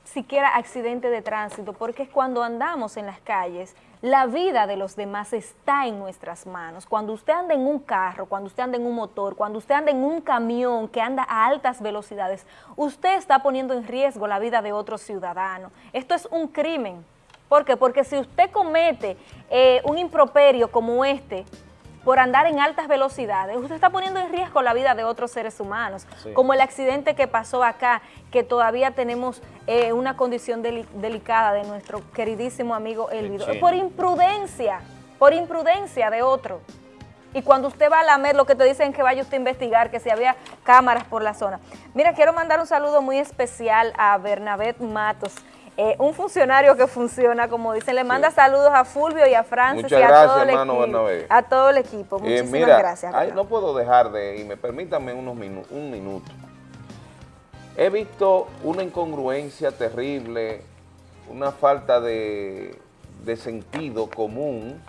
siquiera accidente de tránsito, porque es cuando andamos en las calles, la vida de los demás está en nuestras manos. Cuando usted anda en un carro, cuando usted anda en un motor, cuando usted anda en un camión que anda a altas velocidades, usted está poniendo en riesgo la vida de otro ciudadano. Esto es un crimen. ¿Por qué? Porque si usted comete eh, un improperio como este, por andar en altas velocidades. Usted está poniendo en riesgo la vida de otros seres humanos, Sí. como el accidente que pasó acá, que todavía tenemos eh, una condición deli- delicada de nuestro queridísimo amigo Elvido, chino. por imprudencia, por imprudencia de otro. Y cuando usted va a lamer, lo que te dicen es que vaya usted a investigar, que si había cámaras por la zona. Mira, quiero mandar un saludo muy especial a Bernabé Matos, eh, un funcionario que funciona, como dicen, le manda saludos a Fulvio y a Francis Muchas y a gracias, todo el hermano. A todo el equipo. Eh, Muchísimas mira, gracias. ay, no puedo dejar de, y me permítanme unos minu- un minuto. He visto una incongruencia terrible, una falta de, de sentido común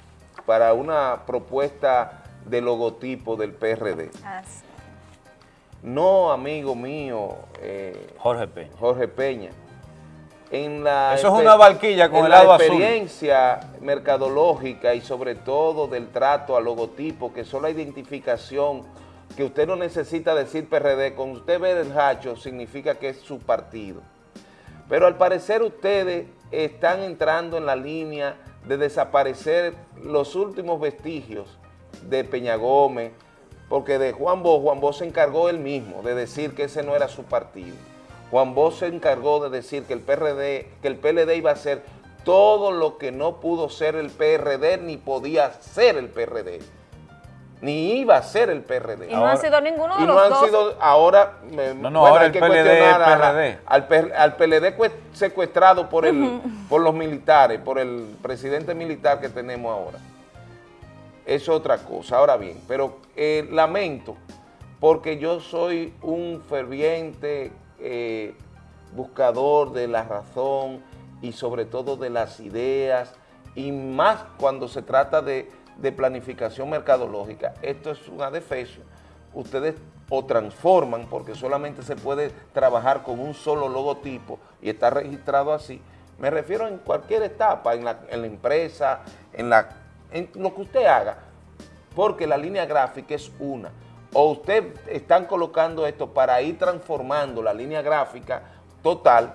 para una propuesta de logotipo del PRD. Ah, sí. No, amigo mío, eh, Jorge Peña. Jorge Peña. En la Eso es una barquilla con en el la lado azul. experiencia mercadológica y sobre todo del trato al logotipo, que son la identificación, que usted no necesita decir PRD, con usted ver el hacho significa que es su partido. Pero al parecer ustedes están entrando en la línea de desaparecer los últimos vestigios de Peña Gómez, porque de Juan Bosch, Juan Bosch se encargó él mismo de decir que ese no era su partido. Juan Bosch se encargó de decir que el PRD, que el PLD iba a ser todo lo que no pudo ser el PRD, ni podía ser el PRD, ni iba a ser el PRD. Y no han sido ninguno de Y los no han dos. sido, ahora, me- No, no, bueno, ahora hay el que PLD es cuestionar al, PLD cue- secuestrado por, el, por los militares, por el presidente militar que tenemos ahora. Es otra cosa. Ahora bien, pero eh, lamento porque yo soy un ferviente eh, buscador de la razón y sobre todo de las ideas y más cuando se trata de, de planificación mercadológica. Esto es un adefesio. Ustedes o transforman porque solamente se puede trabajar con un solo logotipo y está registrado así. Me refiero en cualquier etapa, en la, en la empresa, en, la, en lo que usted haga, porque la línea gráfica es una. O usted están colocando esto para ir transformando la línea gráfica total,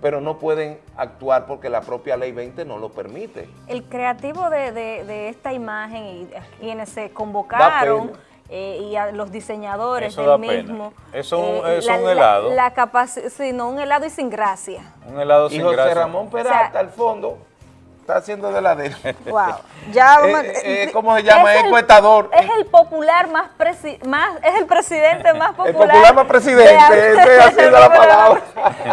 pero no pueden actuar porque la propia ley 20 no lo permite. El creativo de, de- de esta imagen y a quienes se convocaron pena. eh, y a los diseñadores Eso del da pena. mismo. Eso un- eh, es la- un la- helado. La, capaci- sí, no, un helado y sin gracia. Un helado Y sin José gracia. Ramón Peralta, al fondo, está haciendo de la de él. Wow. Ya a- Eh, eh, ¿Cómo se llama? Es Es el- encuestador. Es el popular más, presi- más es el presidente más popular. popular más presidente, de- esa ha sido la palabra.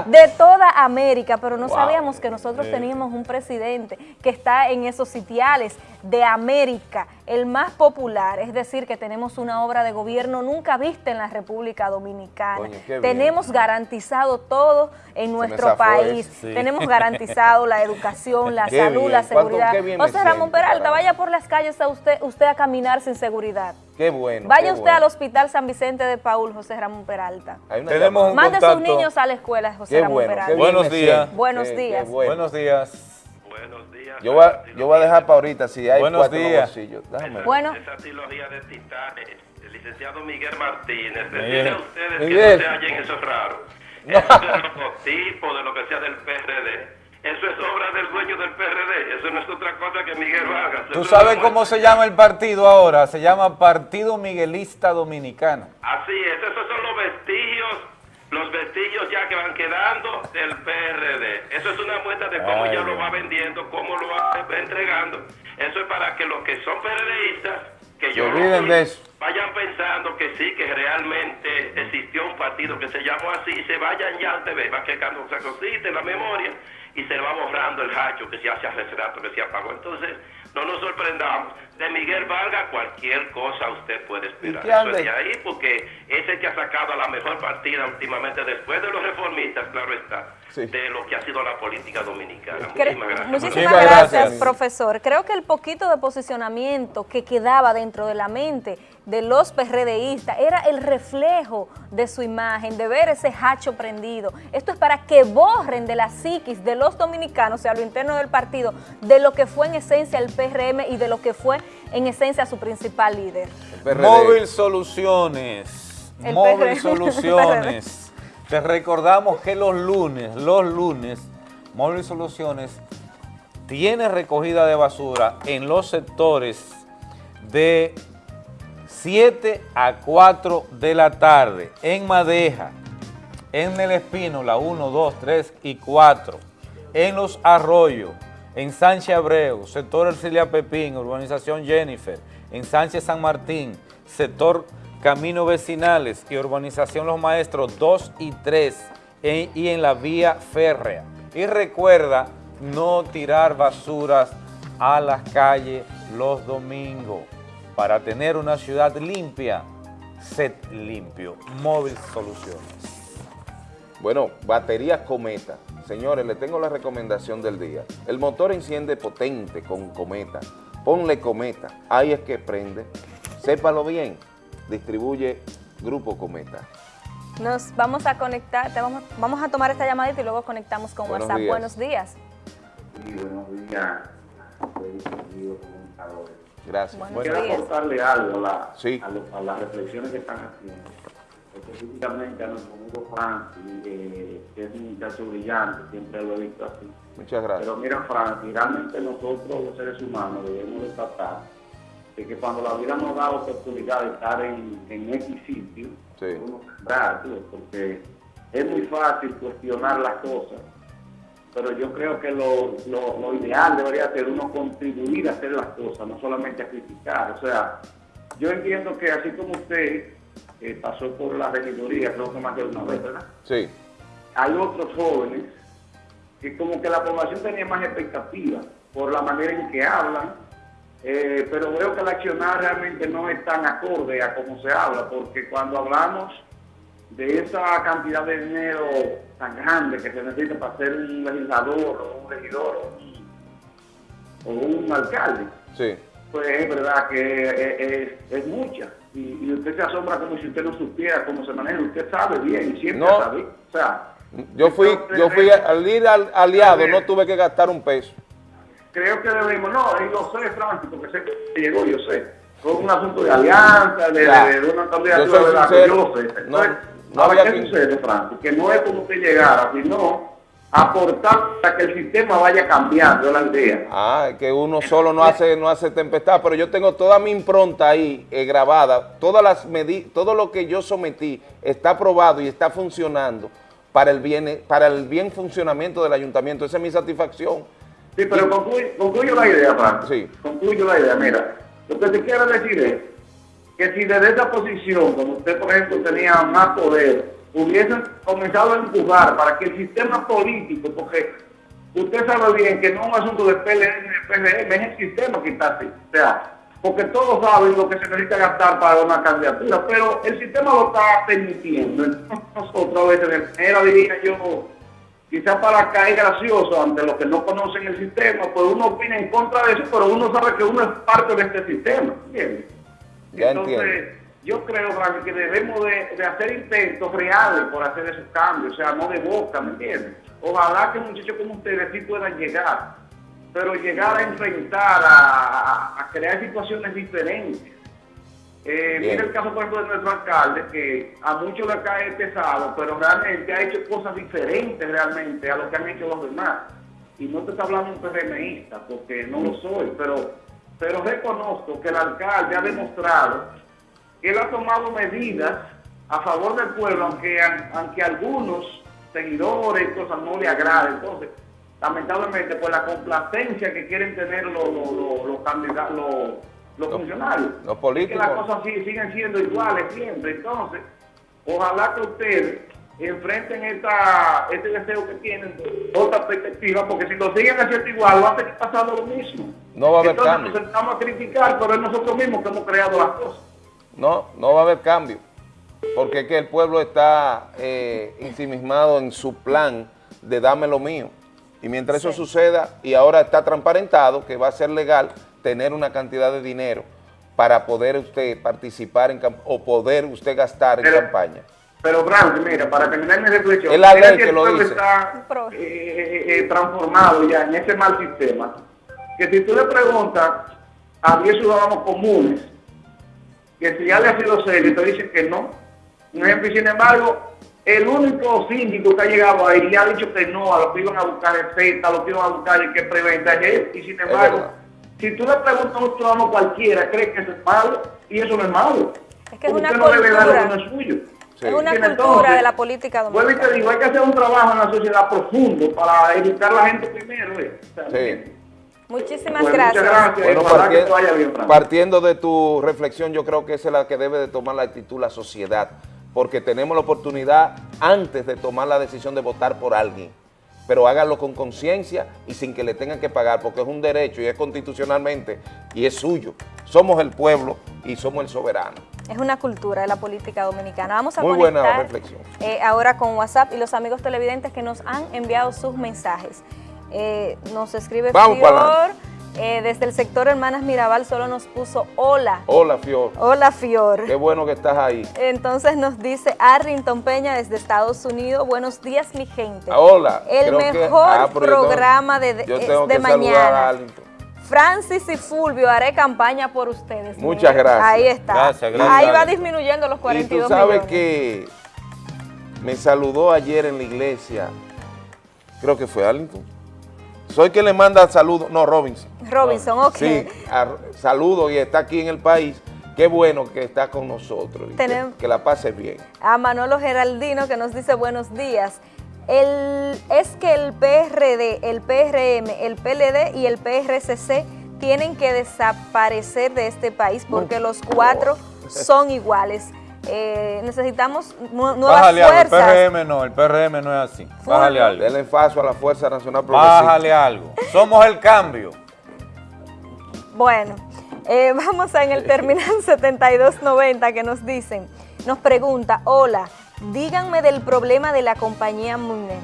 De toda América, pero no Wow. sabíamos que nosotros Sí. teníamos un presidente que está en esos sitiales de América, el más popular, es decir, que tenemos una obra de gobierno nunca vista en la República Dominicana. Coño, qué bien. tenemos garantizado todo en nuestro país. sí. Tenemos garantizado la educación, la Qué salud, bien, la seguridad. José Ramón siento, Peralta, vaya por las calles a usted, usted a caminar sin seguridad. Qué bueno. Vaya qué usted bueno. al Hospital San Vicente de Paul, José Ramón Peralta. Tenemos Mande a sus niños a la escuela, José Qué Ramón bueno, Peralta. Buenos días. Buenos Qué- qué días. Bueno. Buenos días. Yo voy, a, yo voy a dejar para ahorita si hay Buenos cuatro días. bolsillos. Déjame. Bueno. Esa trilogía de titanes, el licenciado Miguel Martínez, decirle a ustedes Miguel. que no se hallen eso es raro. Eso es logotipo, de lo que sea del PRD. Eso es obra del dueño del PRD. Eso no es otra cosa que Miguel Vargas. ¿Tú sabes no- cómo se llama el partido ahora? Se llama Partido Miguelista Dominicano. Así es, esos son los vestigios, los vestigios ya que van quedando del PRD. Eso es una muestra de cómo Ay, ya lo va vendiendo, cómo lo va entregando. Eso es para que los que son PRDistas, que yo lo olviden de eso. vayan pensando que sí, que realmente existió un partido que se llamó así, y se vayan ya al TV, va quedando esa cosita en la memoria y se va borrando el hacho que se hace hace rato que se apagó. Entonces, no nos sorprendamos. De Miguel Vargas, cualquier cosa usted puede esperar. Eso es de ahí, porque es el que ha sacado la mejor partida últimamente, después de los reformistas, claro está, de lo que ha sido la política dominicana. Cre- Muchísimas gracias. Muchísimas gracias, gracias. profesor. Creo que el poquito de posicionamiento que quedaba dentro de la mente de los PRDistas era el reflejo de su imagen, de ver ese hacho prendido. Esto es para que borren de la psiquis de los dominicanos, o sea, lo interno del partido, de lo que fue en esencia el PRM y de lo que fue en esencia su principal líder. Móvil Soluciones. El Móvil. Soluciones. Te recordamos que los lunes, los lunes, Móvil Soluciones tiene recogida de basura en los sectores de 7 a 4 de la tarde, en Madeja, en El Espino, la 1, 2, 3 y 4, en Los Arroyos, en Sánchez Abreu, sector Ercilia Pepín, urbanización Jennifer, en Sánchez San Martín, sector Camino Vecinales y urbanización Los Maestros 2 y 3, en- y en la vía férrea. Y recuerda no tirar basuras a las calles los domingos. Para tener una ciudad limpia, set limpio. Móvil Soluciones. Bueno, baterías Cometa. Señores, le tengo la recomendación del día. El motor enciende potente con Cometa. Ponle Cometa. Ahí es que prende. Sépalo bien. Distribuye Grupo Cometa. Nos vamos a conectar, te vamos, vamos a tomar esta llamadita y luego conectamos con Buenos WhatsApp. días. Buenos días. Sí, buenos días. Gracias. Buenos Quiero días. aportarle algo a, la- Sí. a, lo- a las reflexiones que están haciendo. Específicamente a nuestro amigo Francis, eh, que es un muchacho brillante, siempre lo he visto así. Muchas gracias. Pero mira, Francis, realmente nosotros los seres humanos debemos de tratar de que cuando la vida nos da oportunidad de estar en, en X sitio, Sí. uno tío, porque es muy fácil cuestionar las cosas, pero yo creo que lo, lo- lo ideal debería ser uno contribuir a hacer las cosas, no solamente a criticar. O sea, yo entiendo que así como usted eh, pasó por la regiduría, creo que más de una vez, ¿verdad? Sí. hay otros jóvenes que como que la población tenía más expectativas por la manera en que hablan, eh, pero veo que el accionar realmente no es tan acorde a cómo se habla, porque cuando hablamos de esa cantidad de dinero tan grande que se necesita para ser un legislador o un regidor o un, alcalde, Sí. pues es verdad que es, es- es mucha. Y, y usted se asombra como si usted no supiera cómo se maneja. Usted sabe bien siempre No. sabe. O sea, Yo fui, yo fui al ir al aliado, no tuve que gastar un peso. Creo que debemos, no, y lo sé, Francis, porque sé que llegó, yo sé. Fue un asunto de alianza, de, de- de una candidatura de la yo sé. no- Entonces, no ahora, había ¿qué que- sucede, Francis? Que no es como usted llegara, sino aportar para que el sistema vaya cambiando, es la idea. Ah, que uno solo no hace, no hace tempestad, pero yo tengo toda mi impronta ahí eh, grabada, todas las todo lo que yo sometí está aprobado y está funcionando para el bien, para el bien funcionamiento del ayuntamiento. Esa es mi satisfacción. Sí, pero concluyo, concluyo la idea, Francis. Sí. Concluyo la idea. Mira, lo que te quiero decir es que si desde esa posición, como usted, por ejemplo, tenía más poder, hubiesen comenzado a empujar para que el sistema político, porque usted sabe bien que no es un asunto de PLN ni de PRM, es el sistema que está así. O sea, porque todos saben lo que se necesita gastar para una candidatura, pero el sistema lo está permitiendo. Entonces, nosotros a veces, de manera, diría yo, quizás para caer gracioso ante los que no conocen el sistema, pues uno opina en contra de eso, pero uno sabe que uno es parte de este sistema, ¿entiendes? Ya Entonces, entiendo. yo creo, Frank, que debemos de, de hacer intentos reales por hacer esos cambios, o sea, no de boca, ¿me entiendes? Ojalá que muchachos como ustedes sí puedan llegar, pero llegar a enfrentar, a, crear situaciones diferentes. Eh, mira el caso, por ejemplo, de nuestro alcalde, que a muchos le cae pesado, pero realmente ha hecho cosas diferentes realmente a lo que han hecho los demás. Y no te está hablando un PRMista, porque no lo soy, pero, pero reconozco que el alcalde ha demostrado que él ha tomado medidas a favor del pueblo, aunque, aunque algunos seguidores cosas no le agraden. Entonces, lamentablemente, pues la complacencia que quieren tener los, los, los- los candidatos, los, los funcionarios. Los Es políticos. que las cosas siguen siendo iguales siempre. Entonces, ojalá que ustedes enfrenten esta, este deseo que tienen, otra perspectiva, porque si lo siguen haciendo igual, va a seguir pasando lo mismo. No va a haber Entonces cambio. nos sentamos a criticar, pero es nosotros mismos que hemos creado las cosas. No, no va a haber cambio, porque es que el pueblo está eh, ensimismado en su plan de dame lo mío. Y mientras eso suceda, y ahora está transparentado que va a ser legal tener una cantidad de dinero para poder usted participar en o poder usted gastar en Pero- campaña. Pero, Francis, mira, para terminar mi reflexión, Es la ley que el lo dice. está eh, eh, eh, transformado ya en ese mal sistema, que si tú le preguntas a 10 ciudadanos comunes que si ya le ha sido serio, te dicen que no. Un ejemplo, y sin embargo, el único síndico que ha llegado ahí y ha dicho que no a lo que iban a buscar el Z, a lo que iban a buscar el que preventa y sin embargo, Si tú le preguntas a un ciudadano cualquiera, cree que eso es malo, y eso no es malo. Es que es una usted no debe dar lo que cultura. no es suyo. Es una cultura entonces, de la política Vuelvo y dominicana. te digo, hay que hacer un trabajo en la sociedad profundo para educar a la gente primero. ¿eh? Sí. Muchísimas Bueno, gracias. muchas gracias. Bueno, Ojalá que partien- te vaya bien, partiendo de tu reflexión, yo creo que esa es la que debe de tomar la actitud la sociedad, porque tenemos la oportunidad antes de tomar la decisión de votar por alguien, pero háganlo con conciencia y sin que le tengan que pagar, porque es un derecho y es constitucionalmente y es suyo. Somos el pueblo y somos el soberano. Es una cultura de la política dominicana. Vamos a Muy buena conectar reflexión. eh, ahora con WhatsApp y los amigos televidentes que nos han enviado sus mensajes. Eh, nos escribe Vamos Fior, pa'lante. Eh, desde el sector Hermanas Mirabal solo nos puso hola. Hola, Fior. Hola, Fior. Qué bueno que estás ahí. Entonces nos dice Arrington Peña desde Estados Unidos, buenos días mi gente. Ah, hola. El Creo que- mejor ah, pero yo tengo- programa de, de- yo es tengo de que saludar a mañana. Arlington. Francis y Fulvio, haré campaña por ustedes. Muchas gracias. Ahí está. Gracias, gracias. Ahí va disminuyendo los Y 42 tú sabes millones. que me saludó ayer en la iglesia, creo que fue Arlington. Soy que le manda saludos, no, Robinson. Robinson, ok. Sí, saludos y está aquí en el país. Qué bueno que está con nosotros y que, Tenemos- que la pase bien. A Manolo Geraldino que nos dice buenos días. El, es que el PRD, el PRM, el PLD y el PRCC tienen que desaparecer de este país porque los cuatro son iguales. Eh, necesitamos nu- nuevas Bájale algo, el fuerzas. PRM no, el PRM no es así. Bájale algo. Denle paso a la Fuerza Nacional Progresista. Bájale algo. Somos el cambio. Bueno, eh, vamos a en el terminal 7290 que nos dicen, nos pregunta, hola, díganme del problema de la compañía Mune,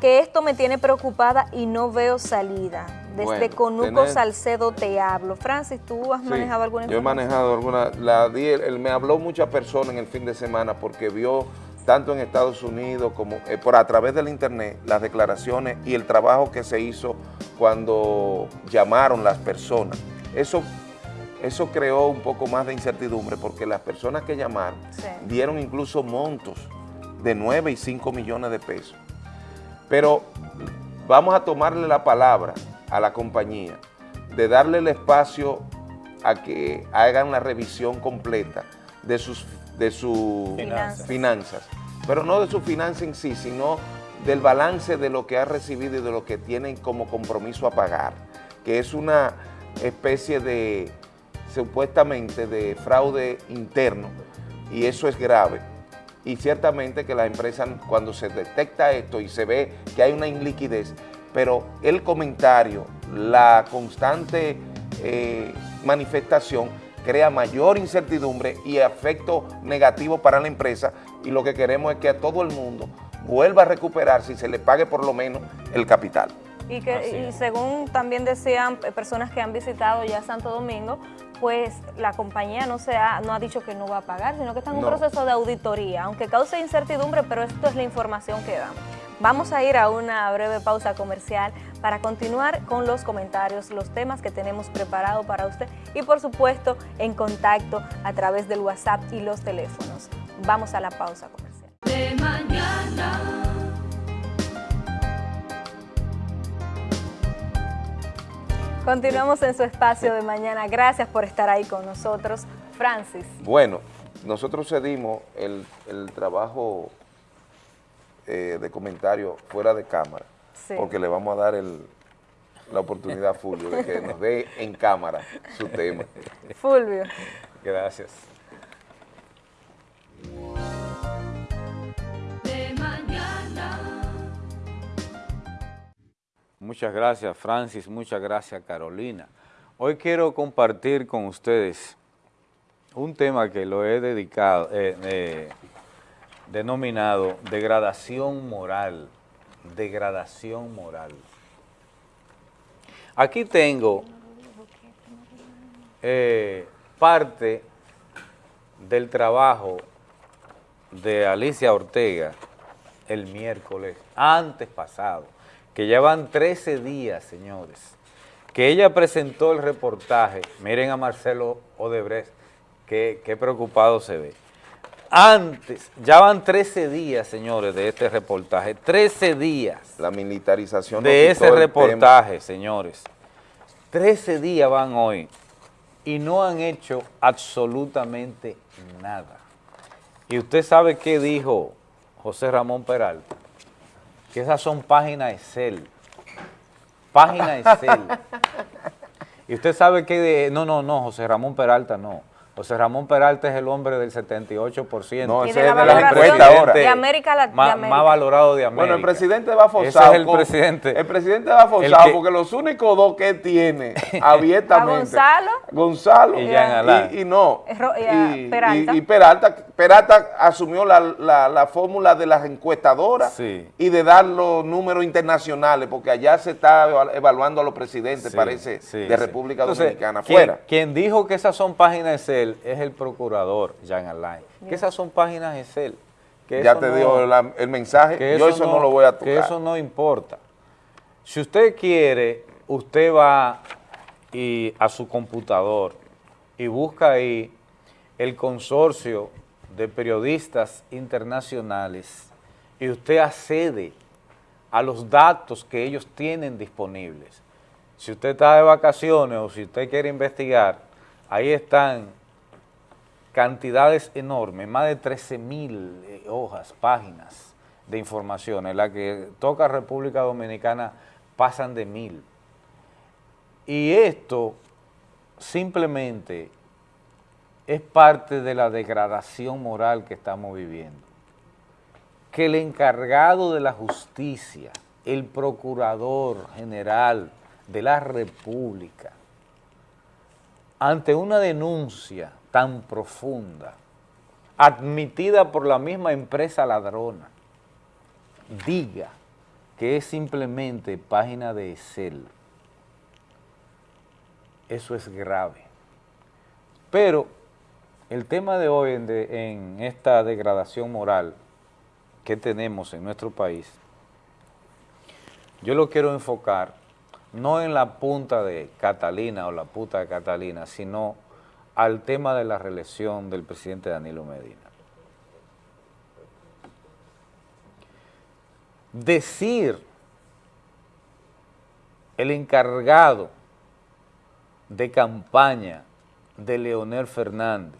que esto me tiene preocupada y no veo salida. Desde Bueno, Conuco Salcedo te hablo. Francis, ¿tú has Sí, manejado alguna Yo he manejado alguna, la él me habló muchas personas en el fin de semana porque vio tanto en Estados Unidos como eh, por a través del internet las declaraciones y el trabajo que se hizo cuando llamaron las personas. Eso, eso creó un poco más de incertidumbre porque las personas que llamaron dieron incluso montos de 9 y 5 millones de pesos. Pero vamos a tomarle la palabra a la compañía de darle el espacio a que hagan la revisión completa de sus de sus Finanzas. finanzas. pero no de su finanza en sí, sino del balance de lo que ha recibido y de lo que tienen como compromiso a pagar, que es una especie de, supuestamente, de fraude interno, y eso es grave. Y ciertamente que las empresas, cuando se detecta esto y se ve que hay una iliquidez, pero el comentario, la constante eh, manifestación crea mayor incertidumbre y efecto negativo para la empresa y lo que queremos es que a todo el mundo vuelva a recuperarse y se le pague por lo menos el capital. Y, que, y según también decían personas que han visitado ya Santo Domingo, pues la compañía no, se ha, no ha dicho que no va a pagar, sino que está en un No. proceso de auditoría, aunque cause incertidumbre, pero esto es la información que dan. Vamos a ir a una breve pausa comercial para continuar con los comentarios, los temas que tenemos preparado para usted y por supuesto en contacto a través del WhatsApp y los teléfonos. Vamos a la pausa comercial. de mañana. Continuamos en su espacio de mañana. Gracias por estar ahí con nosotros. Francis. Bueno, nosotros cedimos el, el trabajo eh, de comentario fuera de cámara, Sí. porque le vamos a dar el- la oportunidad a Fulvio de que nos dé en cámara su tema. Fulvio. Gracias. De mañana. Muchas gracias, Francis. Muchas gracias, Carolina. Hoy quiero compartir con ustedes un tema que lo he dedicado, eh, eh, denominado degradación moral. Degradación moral. Aquí tengo eh, parte del trabajo de Alicia Ortega el miércoles antes pasado, que llevan 13 días, señores, que ella presentó el reportaje. Miren a Marcelo Odebrecht, qué preocupado se ve. Antes, ya van 13 días, señores, de este reportaje, 13 días La militarización de ese reportaje, señores. 13 días van hoy y no han hecho absolutamente nada. Y usted sabe qué dijo José Ramón Peralta, que esas son páginas Excel. Páginas Excel. y usted sabe que, de- no, no, no, José Ramón Peralta no. José Ramón Peralta es el hombre del 78%. No, Y ese de es de las de América la- de Más, más valorado de América. Bueno, el presidente va Ese forzado. es el con- presidente. El presidente va forzado porque los únicos dos que tiene abiertamente. A Gonzalo. Gonzalo. Y Jean Alain. Y, y no. Ro- y Peralta. y- y Peralta. Peralta asumió la, la- la fórmula de las encuestadoras Sí. y de dar los números internacionales, porque allá se está eva- evaluando a los presidentes, Sí, parece, sí, de. República Dominicana. Fuera. Quien dijo que esas son páginas Excel es el procurador, Jean Alain. Que esas son páginas Excel. Que Ya te no- la- el mensaje. que Yo eso no lo voy a Que tocar. eso no importa. Si usted quiere, usted va y a su computador y busca ahí el consorcio de periodistas internacionales y usted accede a los datos que ellos tienen disponibles. Si usted está de vacaciones o si usted quiere investigar, ahí están cantidades enormes, más de 13 mil eh, hojas, páginas de información, en la que toca República Dominicana pasan de mil. Y esto simplemente es parte de la degradación moral que estamos viviendo. Que el encargado de la justicia, el procurador general de la República, ante una denuncia tan profunda, admitida por la misma empresa ladrona, diga que es simplemente página de Excel. Eso es grave. Pero el tema de hoy en, esta degradación moral que tenemos en nuestro país, yo lo quiero enfocar no en la punta de Catalina o la puta de Catalina, sino al tema de la reelección del presidente Danilo Medina. Decir el encargado de campaña de Leonel Fernández,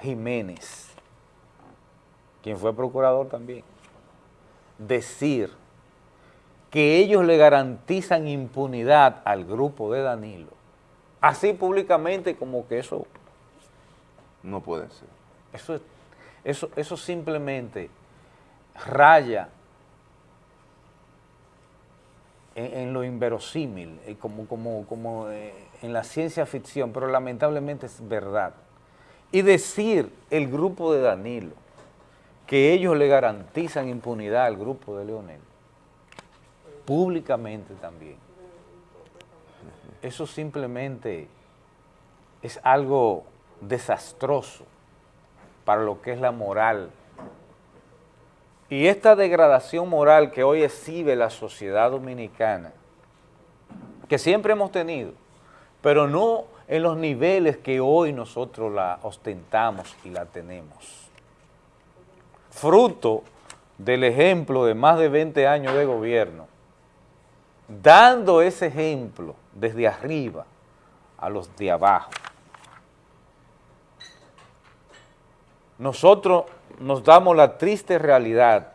Jiménez, quien fue procurador también, decir que ellos le garantizan impunidad al grupo de Danilo, así públicamente como que eso, No puede ser. eso, es- eso, eso simplemente raya en, en lo inverosímil, eh, como, como, como eh, en la ciencia ficción, pero lamentablemente es verdad. Y decir el grupo de Danilo que ellos le garantizan impunidad al grupo de Leonel, públicamente también, eso simplemente es algo desastroso para lo que es la moral. Y esta degradación moral que hoy exhibe la sociedad dominicana, que siempre hemos tenido, pero no en los niveles que hoy nosotros la ostentamos y la tenemos. Fruto del ejemplo de más de 20 años de gobierno, dando ese ejemplo desde arriba a los de abajo. Nosotros nos damos la triste realidad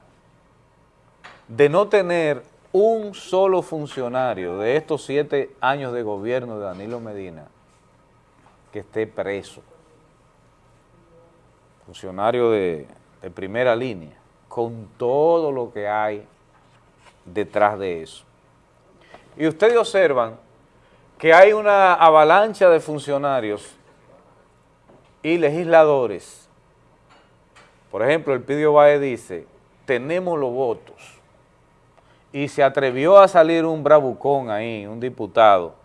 de no tener un solo funcionario de estos siete años de gobierno de Danilo Medina que esté preso. Funcionario de, primera línea, con todo lo que hay detrás de eso. Y ustedes observan que hay una avalancha de funcionarios y legisladores. Por ejemplo, el Pidio Bae dice, tenemos los votos. Y se atrevió a salir un bravucón ahí, un diputado,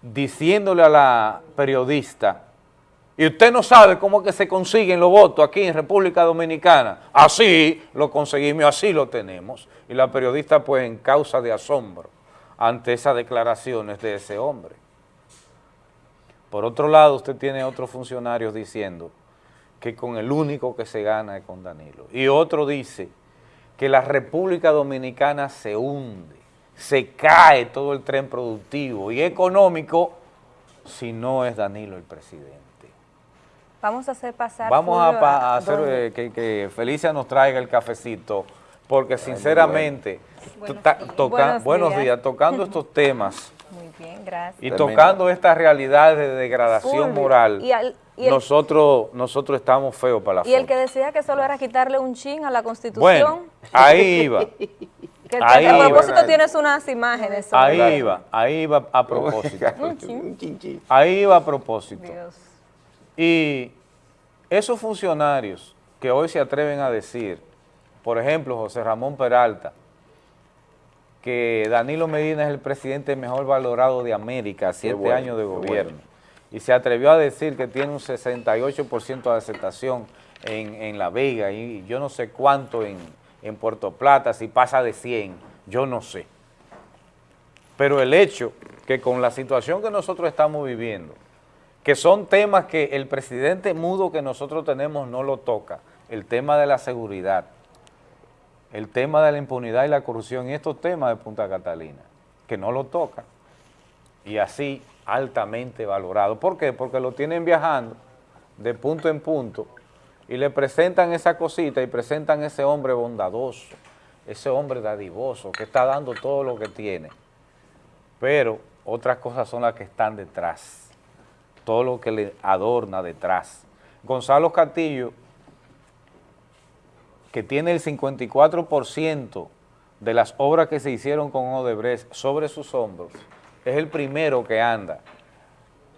diciéndole a la periodista, y usted no sabe cómo que se consiguen los votos aquí en República Dominicana. Así lo conseguimos, así lo tenemos. Y la periodista pues en causa de asombro ante esas declaraciones de ese hombre. Por otro lado, usted tiene otros funcionarios diciendo que con el único que se gana es con Danilo. Y otro dice que la República Dominicana se hunde, se cae todo el tren productivo y económico si no es Danilo el presidente. Vamos a hacer pasar... Vamos a, pa- a hacer eh, que, que Felicia nos traiga el cafecito, porque sinceramente, Buenos días. toca- Buenos buenos días. días, tocando estos temas Muy bien, gracias. y tocando estas realidades de degradación moral, y al- y el- nosotros, nosotros estamos feos para la Y el que decía que solo era quitarle un chin a la Constitución. Bueno, ahí iba. que ahí a iba. propósito tienes unas imágenes. sobre Ahí iba, ahí iba a propósito. Un chin. Ahí iba a propósito. Dios. Y esos funcionarios que hoy se atreven a decir, por ejemplo, José Ramón Peralta, que Danilo Medina es el presidente mejor valorado de América, siete bueno, años de gobierno, y se atrevió a decir que tiene un 68% de aceptación en, en La Vega y yo no sé cuánto en, en Puerto Plata, si pasa de 100, yo no sé. Pero el hecho que con la situación que nosotros estamos viviendo, que son temas que el presidente mudo que nosotros tenemos no lo toca, el tema de la seguridad, el tema de la impunidad y la corrupción y estos temas de Punta Catalina, que no lo toca, y así altamente valorado. ¿Por qué? Porque lo tienen viajando de punto en punto y le presentan esa cosita y presentan ese hombre bondadoso, ese hombre dadivoso que está dando todo lo que tiene. Pero otras cosas son las que están detrás, todo lo que le adorna detrás. Gonzalo Castillo, que tiene el 54% de las obras que se hicieron con Odebrecht sobre sus hombros, es el primero que anda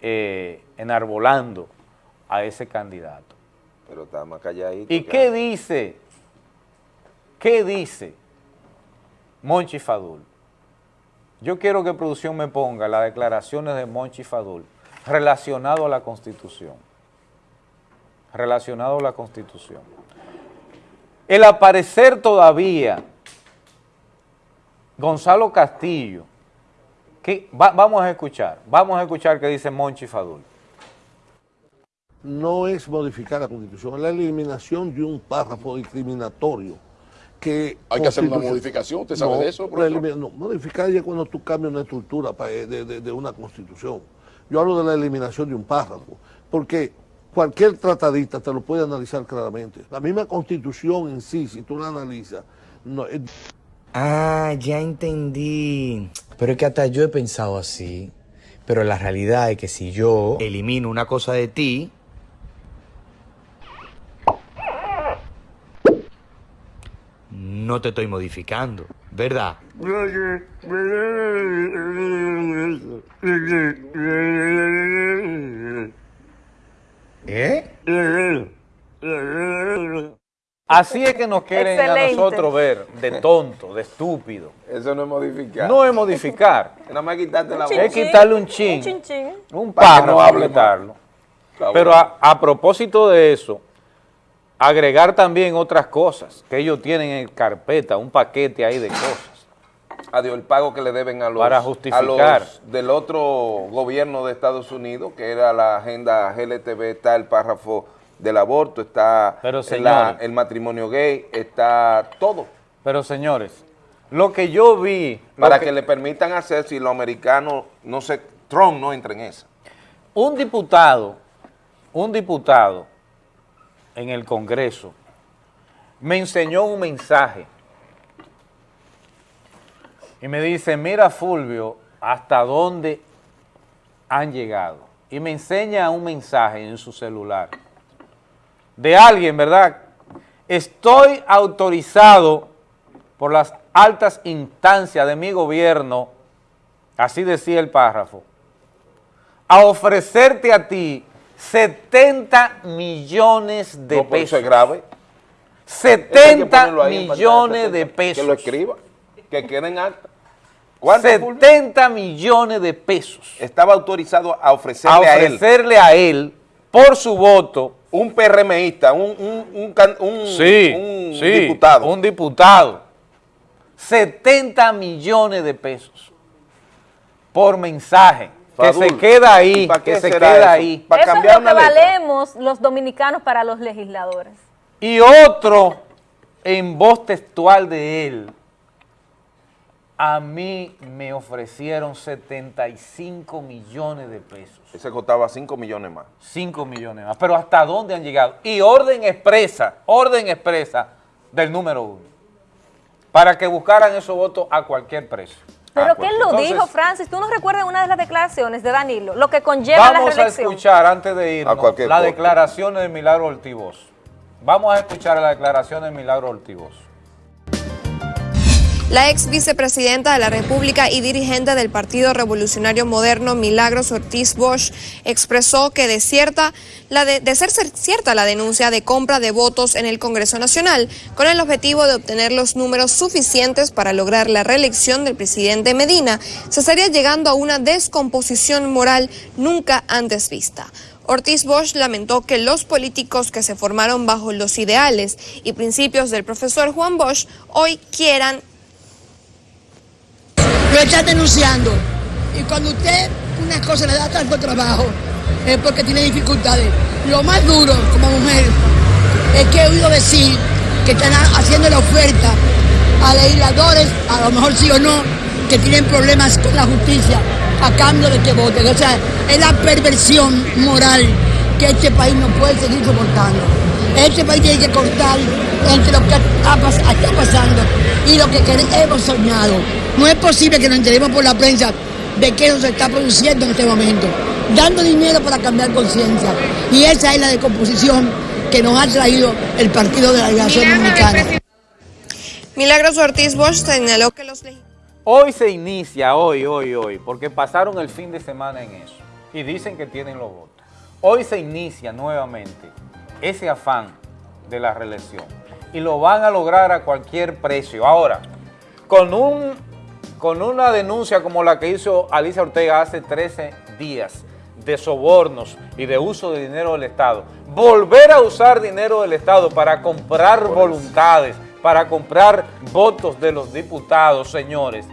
eh, enarbolando a ese candidato. Pero está más calladito. ¿Y qué dice? ¿Qué dice Monchi Fadul? Yo quiero que producción me ponga las declaraciones de Monchi Fadul relacionado a la Constitución. Relacionado a la Constitución. El aparecer todavía Gonzalo Castillo, que va- vamos a escuchar, vamos a escuchar qué dice Monchi Fadul. no es modificar la Constitución, es la eliminación de un párrafo discriminatorio. Que Hay que hacer una modificación, ¿usted sabe No, de eso, no, modificar ya cuando tú cambias una estructura eh, de, de- de una Constitución. Yo hablo de la eliminación de un párrafo, porque cualquier tratadista te lo puede analizar claramente. La misma Constitución en sí, si tú la analizas, no, es- Ah, ya entendí. Pero es que hasta yo he pensado así. Pero la realidad es que si yo elimino una cosa de ti, no te estoy modificando, ¿verdad? ¿Eh? Así es que nos quieren Excelente. a nosotros ver de tonto, de estúpido. Eso no es modificar. No es modificar. Nada más quitarte la voz. Es quitarle un chin, Un chin chin. un no hable quitarlo. Está Pero a, a propósito de eso, agregar también otras cosas que ellos tienen en carpeta, un paquete ahí de cosas. Adiós, el pago que le deben a los, Para a los del otro gobierno de Estados Unidos, que era la agenda GLTV, está el párrafo del aborto, está Pero, la- señores. el matrimonio gay, está todo. Pero señores, lo que yo vi... Para que, le permitan hacer si los americanos, no sé, Trump no entra en esa. Un diputado, un diputado en el Congreso me enseñó un mensaje y me dice, mira Fulvio, hasta dónde han llegado. Y me enseña un mensaje en su celular de alguien, ¿verdad? Estoy autorizado por las altas instancias de mi gobierno, así decía el párrafo, a ofrecerte a ti 70 millones de No, pesos. eso es grave. 70 ponerlo ahí en pantalla, millones de 70, pesos. Que lo escriba, que quede en acta. ¿Cuánto, 70 millones de pesos. Estaba autorizado a ofrecerle A a, él. ofrecerle a él, por su voto. Un PRMista, un, un, un, un- Sí, un sí, diputado. un diputado. 70 millones de pesos por mensaje. Que Fadul, se queda ¿y ahí, que se queda eso? ahí. Para Eso es cambiar lo que letra. valemos los dominicanos para los legisladores. Y otro en voz textual de él, A mí me ofrecieron 75 millones de pesos. Ese costaba 5 millones más. 5 millones más. Pero ¿hasta dónde han llegado? Y orden expresa, orden expresa del número uno. Para que buscaran esos votos a cualquier precio. Pero Ah, ¿quién pues, lo entonces, dijo, Francis? ¿Tú no recuerdas una de las declaraciones de Danilo? Lo que conlleva la Vamos a escuchar, antes de irnos, cualquier las declaraciones de Milagro Ortivoz. Vamos a escuchar las declaraciones de Milagro Ortivoz. La ex vicepresidenta de la República y dirigente del Partido Revolucionario Moderno, Milagros Ortiz Bosch, expresó que de, la de, ser cierta la denuncia de compra de votos en el Congreso Nacional, con el objetivo de obtener los números suficientes para lograr la reelección del presidente Medina, se estaría llegando a una descomposición moral nunca antes vista. Ortiz Bosch lamentó que los políticos que se formaron bajo los ideales y principios del profesor Juan Bosch hoy quieran lo están denunciando. Y cuando usted una cosa le da tanto trabajo, es porque tiene dificultades. Lo más duro como mujer es que he oído decir que están haciendo la oferta a legisladores, a lo mejor sí o no, que tienen problemas con la justicia a cambio de que voten. O sea, es la perversión moral que este país no puede seguir soportando. Este país tiene que cortar entre lo que está, pas- está pasando y lo que hemos soñado. No es posible que nos enteremos por la prensa de qué nos está produciendo en este momento, dando dinero para cambiar conciencia. Y esa es la decomposición que nos ha traído el Partido de la Liberación Dominicana. Milagros Ortiz Bosch señaló que los Hoy se inicia, hoy, hoy, hoy, porque pasaron el fin de semana en eso y dicen que tienen los votos. Hoy se inicia nuevamente ese afán de la reelección. Y lo van a lograr a cualquier precio. Ahora, con, un, con una denuncia como la que hizo Alicia Ortega hace 13 días de sobornos y de uso de dinero del Estado, volver a usar dinero del Estado para comprar voluntades, para comprar votos de los diputados, señores,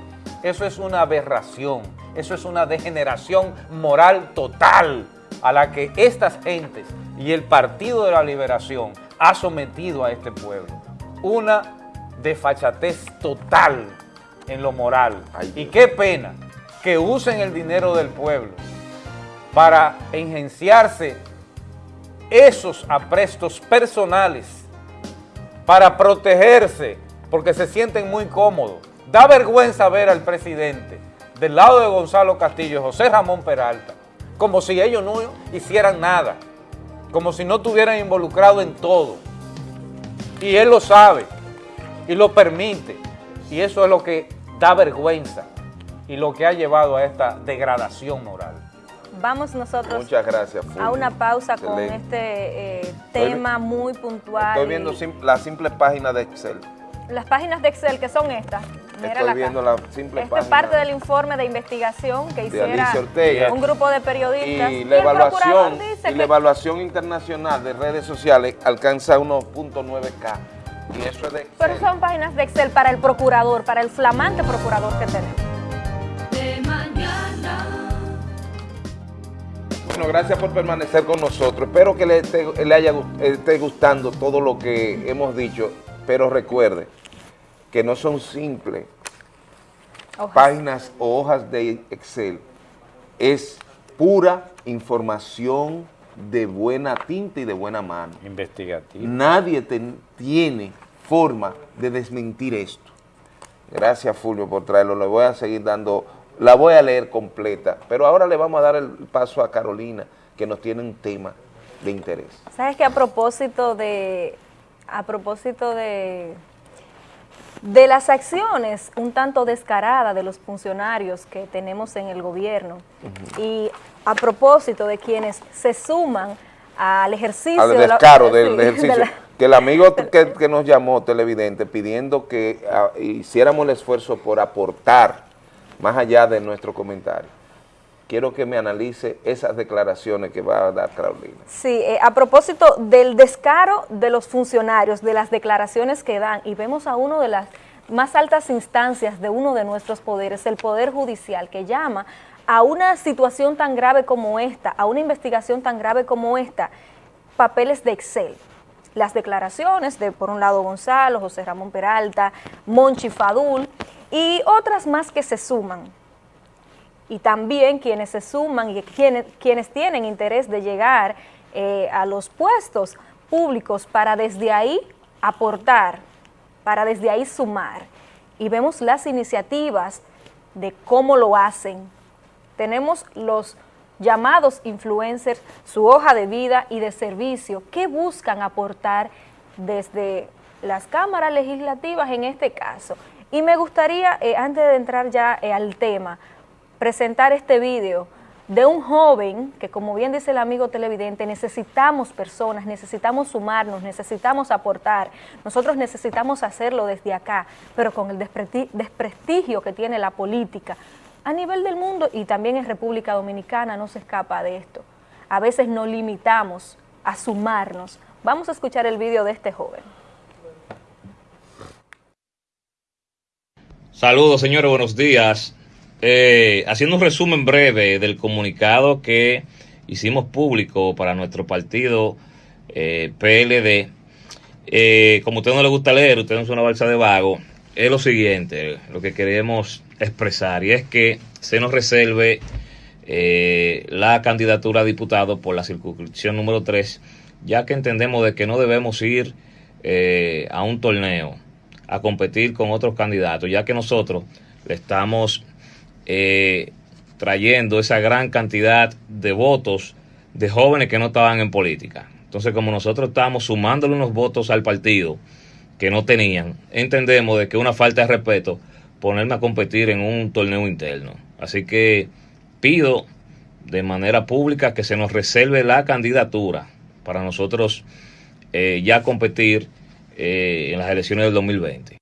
eso es una aberración, eso es una degeneración moral total a la que estas gentes y el Partido de la Liberación ha sometido a este pueblo. Una desfachatez total en lo moral. y qué pena que usen el dinero del pueblo para engenciarse esos aprestos personales para protegerse, porque se sienten muy cómodos. Da vergüenza ver al presidente del lado de Gonzalo Castillo, José Ramón Peralta, como si ellos no hicieran nada, como si no estuvieran involucrados en todo. Y él lo sabe y lo permite. Y eso es lo que da vergüenza y lo que ha llevado a esta degradación moral. Vamos nosotros Muchas gracias. a una pausa con este eh, tema muy puntual. Estoy y viendo sim- la simple página de Excel. Las páginas de Excel que son estas. Mírala Estoy viendo la simple Esto es página parte del informe de investigación que hiciera un grupo de periodistas. Y la evaluación, y la evaluación internacional de redes sociales alcanza 1.9K. Y eso es de Excel. Pero son páginas de Excel para el procurador, para el flamante procurador que tenemos. de mañana. Bueno, gracias por permanecer con nosotros. Espero que le esté, le haya gust- esté gustando todo lo que hemos dicho, pero recuerde que no son simples páginas o hojas de Excel, es pura información de buena tinta y de buena mano. Investigativa. Nadie tiene forma de desmentir esto. Gracias, Fulvio, por traerlo. Le voy a seguir dando, la voy a leer completa, pero ahora le vamos a dar el paso a Carolina, que nos tiene un tema de interés. ¿Sabes que a propósito de a propósito de de las acciones un tanto descaradas de los funcionarios que tenemos en el gobierno y a propósito de quienes se suman al ejercicio Al de la- descaro del de ejercicio. la- que el amigo que, que nos llamó, televidente, pidiendo que ah, hiciéramos el esfuerzo por aportar más allá de nuestro comentario. Quiero que me analice esas declaraciones que va a dar Carolina. Sí, eh, a propósito del descaro de los funcionarios, de las declaraciones que dan, y vemos a uno de las más altas instancias de uno de nuestros poderes, el Poder Judicial, que llama a una situación tan grave como esta, a una investigación tan grave como esta, papeles de Excel. Las declaraciones de, por un lado, Gonzalo, José Ramón Peralta, Monchi Fadul, y otras más que se suman. Y también quienes se suman y quienes, quienes tienen interés de llegar eh, a los puestos públicos para desde ahí aportar, para desde ahí sumar. Y vemos las iniciativas de cómo lo hacen. Tenemos los llamados influencers, su hoja de vida y de servicio, que buscan aportar desde las cámaras legislativas en este caso. Y me gustaría, eh, antes de entrar ya eh, al tema, presentar este video de un joven que, como bien dice el amigo televidente, necesitamos personas, necesitamos sumarnos, necesitamos aportar. Nosotros necesitamos hacerlo desde acá, pero con el desprestigio que tiene la política a nivel del mundo y también en República Dominicana no se escapa de esto. A veces nos limitamos a sumarnos. Vamos a escuchar el video de este joven. Saludos, señores, buenos días. Eh, haciendo un resumen breve del comunicado que hicimos público para nuestro partido eh, PLD. Eh, como a usted no le gusta leer, usted no es una balsa de vago, es lo siguiente, lo que queremos expresar, y es que se nos reserve la candidatura a diputado por la circunscripción número 3, ya que entendemos de que no debemos ir a un torneo a competir con otros candidatos, ya que nosotros le estamos eh, trayendo esa gran cantidad de votos de jóvenes que no estaban en política. Entonces, como nosotros estamos sumándole unos votos al partido que no tenían, entendemos de que una falta de respeto ponerme a competir en un torneo interno. Así que pido de manera pública que se nos reserve la candidatura para nosotros eh, ya competir eh, en las elecciones del 2020.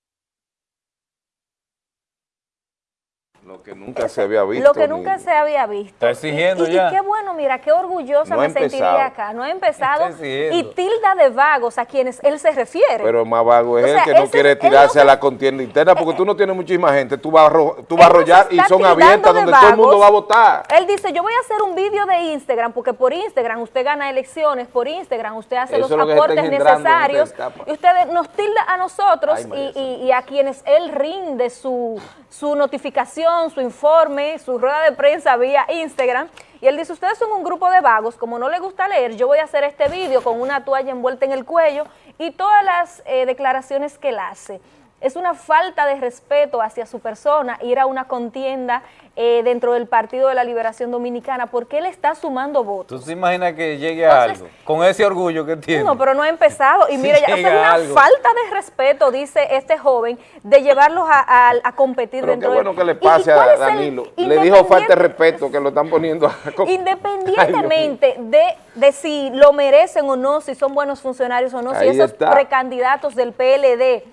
Lo que nunca se había visto. Lo que nunca se había visto. Está exigiendo y, ya. Y qué bueno, mira, qué orgullosa No me sentiría acá. No ha empezado. Y tilda de vagos a quienes él se refiere. Pero más vago es O él sea, que no quiere tirarse no a la contienda interna porque tú no tienes muchísima gente, tú vas a, tú vas a arrollar y son abiertas de donde todo el mundo va a votar. Él dice, yo voy a hacer un vídeo de Instagram, porque por Instagram usted gana elecciones, por Instagram usted hace Eso los aportes necesarios, y usted nos tilda a nosotros Ay, María y, y- y a quienes él rinde su, su notificación, su informe, su rueda de prensa vía Instagram, y él dice, ustedes son un grupo de vagos, como no le gusta leer, yo voy a hacer este vídeo con una toalla envuelta en el cuello y todas las eh, declaraciones que él hace. Es una falta de respeto hacia su persona ir a una contienda eh, dentro del Partido de la Liberación Dominicana porque él está sumando votos. ¿Tú te imaginas que llegue a Entonces- algo con ese orgullo que tiene? No, pero no ha empezado. Y Si mira, ya, es una algo. falta de respeto, dice este joven, de llevarlos a, a- a competir Pero qué dentro bueno del- que le ¿Y- y pase a Danilo. Le dijo falta de respeto que lo están poniendo a... Independientemente de, de si lo merecen o no, si son buenos funcionarios o no, si esos está. precandidatos del PLD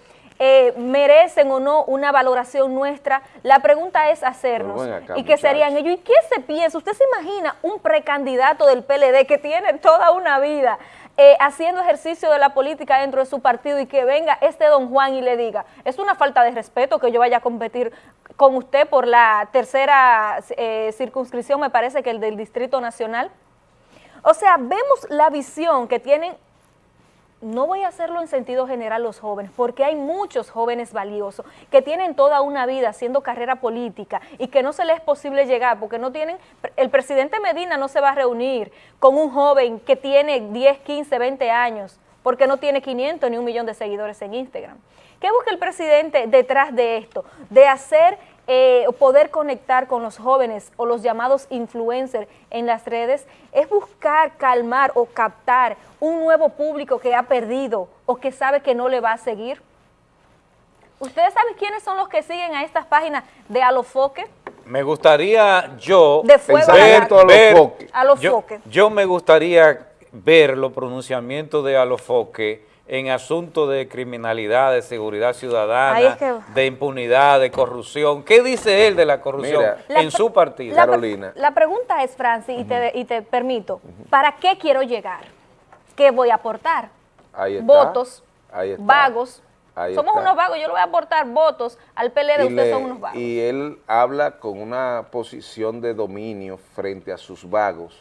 eh, merecen o no una valoración nuestra, la pregunta es hacernos. Acá, ¿Y qué serían ellos? ¿Y qué se piensa? ¿Usted se imagina un precandidato del PLD que tiene toda una vida eh, haciendo ejercicio de la política dentro de su partido y que venga este don Juan y le diga, es una falta de respeto que yo vaya a competir con usted por la tercera eh, circunscripción, me parece que el del Distrito Nacional? O sea, vemos la visión que tienen no voy a hacerlo en sentido general los jóvenes, porque hay muchos jóvenes valiosos que tienen toda una vida haciendo carrera política y que no se les es posible llegar, porque no tienen, el presidente Medina no se va a reunir con un joven que tiene 10, 15, 20 años, porque no tiene 500 ni un millón de seguidores en Instagram. ¿Qué busca el presidente detrás de esto? De hacer, eh, poder conectar con los jóvenes o los llamados influencers en las redes, es buscar calmar o captar un nuevo público que ha perdido o que sabe que no le va a seguir. ¿Ustedes saben quiénes son los que siguen a estas páginas de Alofoque? Me gustaría yo De fuego a ver, la- ver- Alofoque. Alofoque. Yo, yo me gustaría ver los pronunciamientos de Alofoque en asuntos de criminalidad, de seguridad ciudadana, es que- de impunidad, de corrupción. ¿Qué dice él de la corrupción Mira, en su partido? La pre- La pregunta es, Francis, y, te, y te permito, ¿para qué quiero llegar? ¿Qué voy a aportar? Ahí está. Votos, Ahí está. vagos. Ahí Somos está. unos vagos, yo le voy a aportar votos al PLD, y, ustedes le- son unos vagos. y él habla con una posición de dominio frente a sus vagos,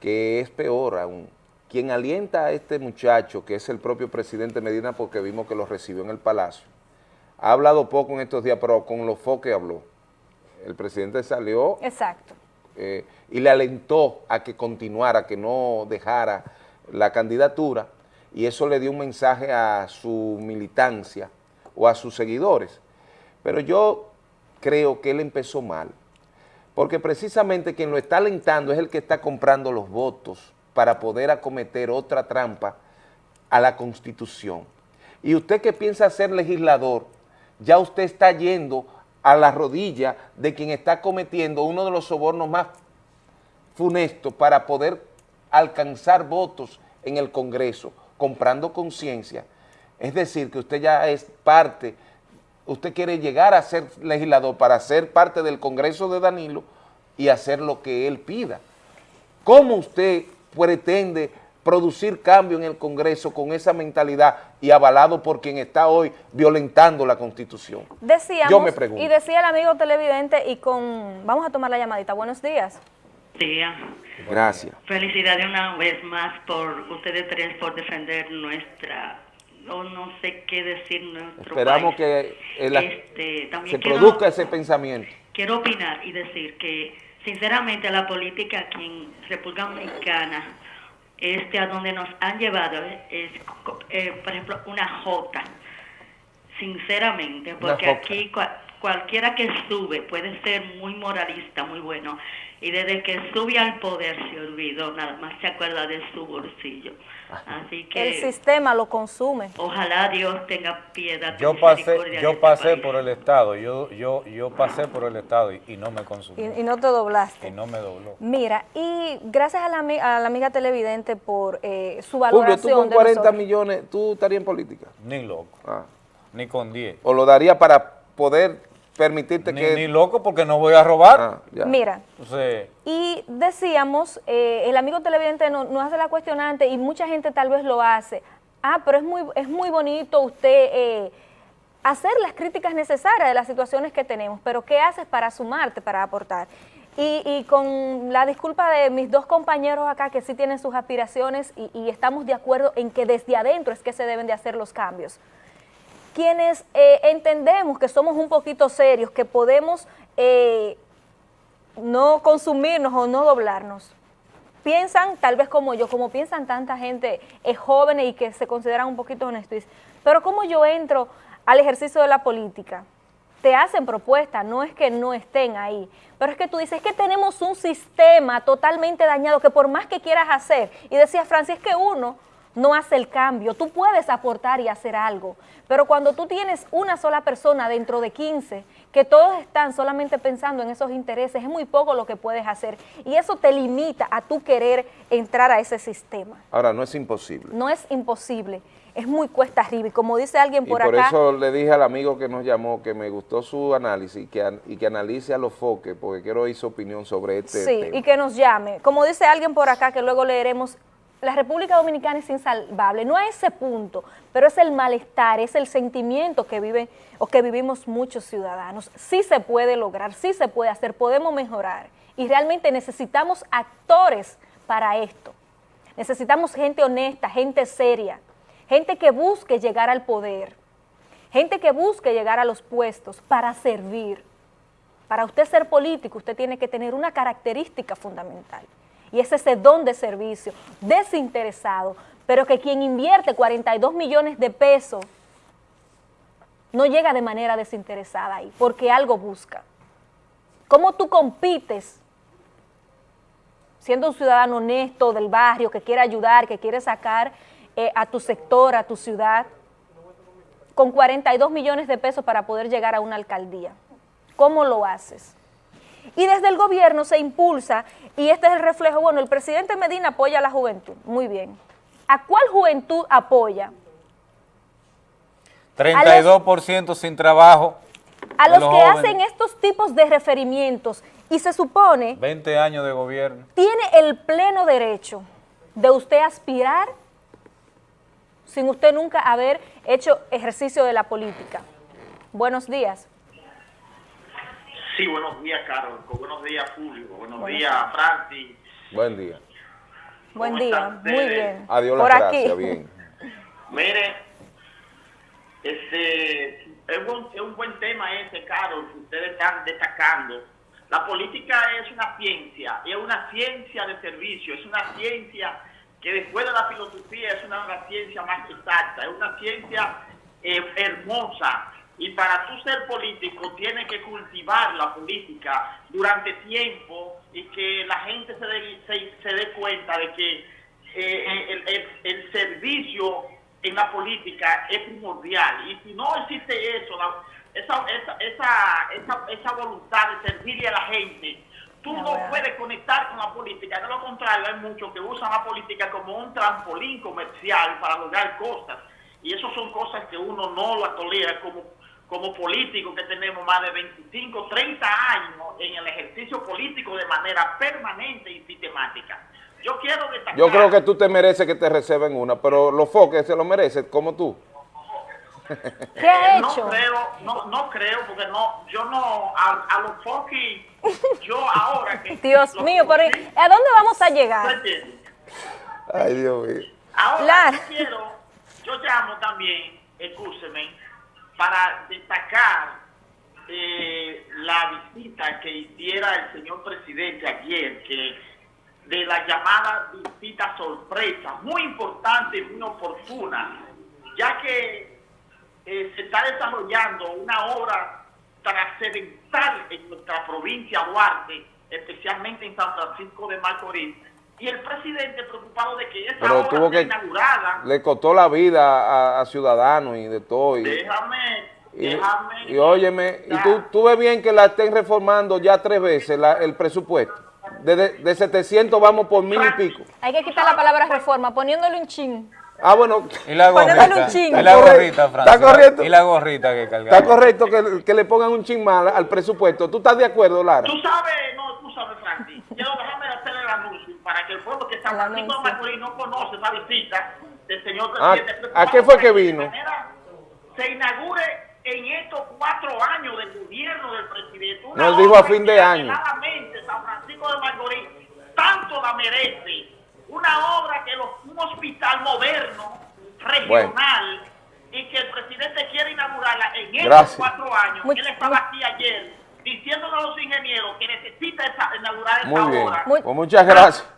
que es peor aún. Quien alienta a este muchacho, que es el propio presidente Medina, porque vimos que lo recibió en el Palacio, ha hablado poco en estos días, pero con los foques habló. El presidente salió Exacto. eh, y le alentó a que continuara, que no dejara la candidatura, y eso le dio un mensaje a su militancia o a sus seguidores. Pero yo creo que él empezó mal, porque precisamente quien lo está alentando es el que está comprando los votos para poder acometer otra trampa a la Constitución. Y usted que piensa ser legislador, ya usted está yendo a la rodilla de quien está cometiendo uno de los sobornos más funestos para poder alcanzar votos en el Congreso, comprando conciencia. Es decir, que usted ya es parte, usted quiere llegar a ser legislador para ser parte del Congreso de Danilo y hacer lo que él pida. ¿Cómo usted pretende producir cambio en el Congreso con esa mentalidad y avalado por quien está hoy violentando la Constitución? Decíamos, Yo me pregunto. y decía el amigo televidente, y con, vamos a tomar la llamadita, buenos días. día. Gracias. Felicidades una vez más por ustedes tres por defender nuestra, no, no sé qué decir, nuestro Esperamos país. que eh, la- Este, también se quiero- produzca ese pensamiento. Quiero opinar y decir que, sinceramente, la política aquí en República Dominicana, este, a donde nos han llevado, es, eh, por ejemplo, una jota. Sinceramente, porque aquí cua- cualquiera que sube puede ser muy moralista, muy bueno, y desde que sube al poder se olvidó, nada más se acuerda de su bolsillo. Así que El sistema lo consume. ojalá Dios tenga piedad. Yo pasé, yo este pasé país. por el Estado, yo, yo, yo pasé por el Estado y, y no me consumí, Y, y no te doblaste. y no me dobló. Mira, y gracias a la, a la amiga televidente por eh, su Julio, tú valoración con de 40 nosotros. millones, ¿tú estarías en política? Ni loco, Ah. ni con 10. ¿O lo daría para poder permitirte Ni, que...? ni loco porque no voy a robar. Ah. Mira, Y decíamos, eh, el amigo televidente no- nos hace la cuestionante y mucha gente tal vez lo hace. Ah, pero es muy, es muy bonito usted eh, hacer las críticas necesarias de las situaciones que tenemos, pero ¿qué haces para sumarte, para aportar? Y, y con la disculpa de mis dos compañeros acá que sí tienen sus aspiraciones y, y estamos de acuerdo en que desde adentro es que se deben de hacer los cambios quienes eh, entendemos que somos un poquito serios, que podemos eh, no consumirnos o no doblarnos, piensan tal vez como yo, como piensan tanta gente eh, jóvenes y que se consideran un poquito honestos, pero como yo entro al ejercicio de la política, te hacen propuestas, no es que no estén ahí, pero es que tú dices, es que tenemos un sistema totalmente dañado que por más que quieras hacer, y decía Francis, que uno no hace el cambio, tú puedes aportar y hacer algo, pero cuando tú tienes una sola persona dentro de 15, que todos están solamente pensando en esos intereses, es muy poco lo que puedes hacer, y eso te limita a tú querer entrar a ese sistema. Ahora, no es imposible. No es imposible, es muy cuesta arriba, y como dice alguien Y por, por acá... eso le dije al amigo que nos llamó que me gustó su análisis y que, y que analice a los foques, porque quiero oír su opinión sobre este Sí, tema. y que nos llame. Como dice alguien por acá, que luego leeremos, la República Dominicana es insalvable, no a ese punto, pero es el malestar, es el sentimiento que viven o que vivimos muchos ciudadanos. Sí se puede lograr, sí se puede hacer, podemos mejorar y realmente necesitamos actores para esto. Necesitamos gente honesta, gente seria, gente que busque llegar al poder, gente que busque llegar a los puestos para servir. Para usted ser político, usted tiene que tener una característica fundamental. Y es ese don de servicio, desinteresado, pero que quien invierte 42 millones de pesos no llega de manera desinteresada ahí, porque algo busca. ¿Cómo tú compites siendo un ciudadano honesto del barrio, que quiere ayudar, que quiere sacar eh, a tu sector, a tu ciudad, con 42 millones de pesos para poder llegar a una alcaldía? ¿Cómo lo haces? Y desde el gobierno se impulsa, y este es el reflejo, bueno, el presidente Medina apoya a la juventud, muy bien. ¿A cuál juventud apoya? 32% sin trabajo. A los que jóvenes. hacen estos tipos de referimientos y se supone 20 años de gobierno. tiene el pleno derecho de usted aspirar sin usted nunca haber hecho ejercicio de la política. Buenos días. Sí, buenos días, Carol. Buenos días, Julio. Buenos, Buenos días, Francis. Buen día. Buen día, muy bien. Adiós Por las aquí. gracias, bien. Mire, Este, es, un, es un buen tema ese, Carol, que ustedes están destacando. La política es una ciencia, es una ciencia de servicio, es una ciencia que después de la filosofía es una, una ciencia más exacta, es una ciencia eh, hermosa. Y para tú ser político tienes que cultivar la política durante tiempo y que la gente se dé, se, se dé cuenta de que eh, el, el- el servicio en la política es primordial. Y si no existe eso, la- esa, esa, esa, esa, esa voluntad de servirle a la gente, tú no puedes conectar con la política. De lo contrario, hay muchos que usan la política como un trampolín comercial para lograr cosas. Y eso son cosas que uno no la tolera como, como político que tenemos más de 25, 30 años en el ejercicio político de manera permanente y sistemática. Yo quiero destacar... Yo creo que tú te mereces que te reserven una, pero los foques se lo merecen como tú. ¿Qué ha Eh, no hecho? creo, no, no creo, porque no, yo no, a, a los foquis, yo ahora que... Dios mío, pero ¿a dónde vamos a ¿tú llegar? entiendes? Ay, Dios mío. Ahora Claro. yo quiero, yo llamo también, escúcheme, para destacar eh, la visita que hiciera el señor presidente ayer, que de la llamada visita sorpresa, muy importante y muy oportuna, ya que eh, se está desarrollando una obra trascendental en nuestra provincia Duarte, especialmente en San Francisco de Macorís, y el presidente preocupado de que esa Pero obra tuvo sea que... inaugurada, Le costó la vida a, a ciudadanos y de todo. Y, déjame, y, déjame... y óyeme, y tú, tú ves bien que la estén reformando ya tres veces la- el presupuesto. De, de, de 700 vamos por mil y pico. Hay que quitar la palabra reforma, poniéndole un chin. Ah, bueno. Y la gorrita, un chingo. y la gorrita, Está Francis. correcto. Y la gorrita que cargamos. Está correcto que, que le pongan un chin mal al presupuesto. ¿Tú estás de acuerdo, Lara? Tú sabes, no, tú sabes, Francis. El anuncio para que el pueblo que San Francisco de Macorís no conoce esa visita del señor Ah, presidente. ¿A qué fue que vino? manera se inaugure en estos cuatro años del gobierno del presidente. Una Nos dijo a fin de que año. San Francisco de Macorís tanto la merece. Una obra que los, un hospital moderno, regional, y que el presidente quiere inaugurarla en estos Gracias. cuatro años. Much- Él estaba aquí ayer diciéndole a los ingenieros que necesita esa, inaugurar esa Muy bien. obra. Pues muchas gracias.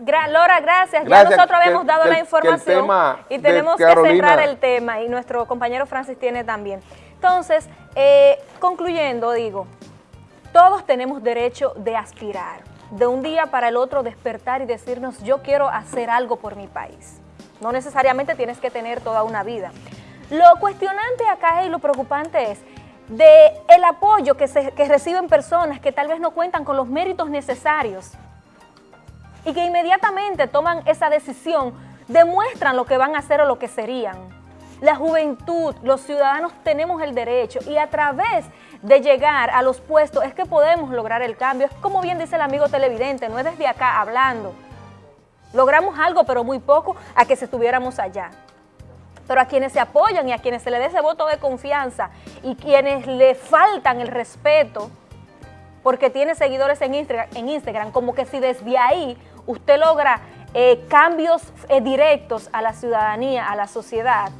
Gra- Lora, gracias. Gracias, Ya nosotros que- habíamos dado que- la información y tenemos que cerrar el tema y nuestro compañero Francis tiene también. Entonces, eh, concluyendo, digo, todos tenemos derecho de aspirar, de un día para el otro despertar y decirnos yo quiero hacer algo por mi país. No necesariamente tienes que tener toda una vida. Lo cuestionante acá y lo preocupante es de el apoyo que, se, que reciben personas que tal vez no cuentan con los méritos necesarios y que inmediatamente toman esa decisión, demuestran lo que van a hacer o lo que serían. La juventud, los ciudadanos tenemos el derecho y a través de llegar a los puestos es que podemos lograr el cambio. Es como bien dice el amigo televidente, no es desde acá hablando. Logramos algo, pero muy poco, a que si estuviéramos allá. Pero a quienes se apoyan y a quienes se le dé ese voto de confianza y quienes le faltan el respeto, porque tiene seguidores en Instagram, en Instagram como que si desde ahí usted logra eh, cambios eh, directos a la ciudadanía, a la sociedad,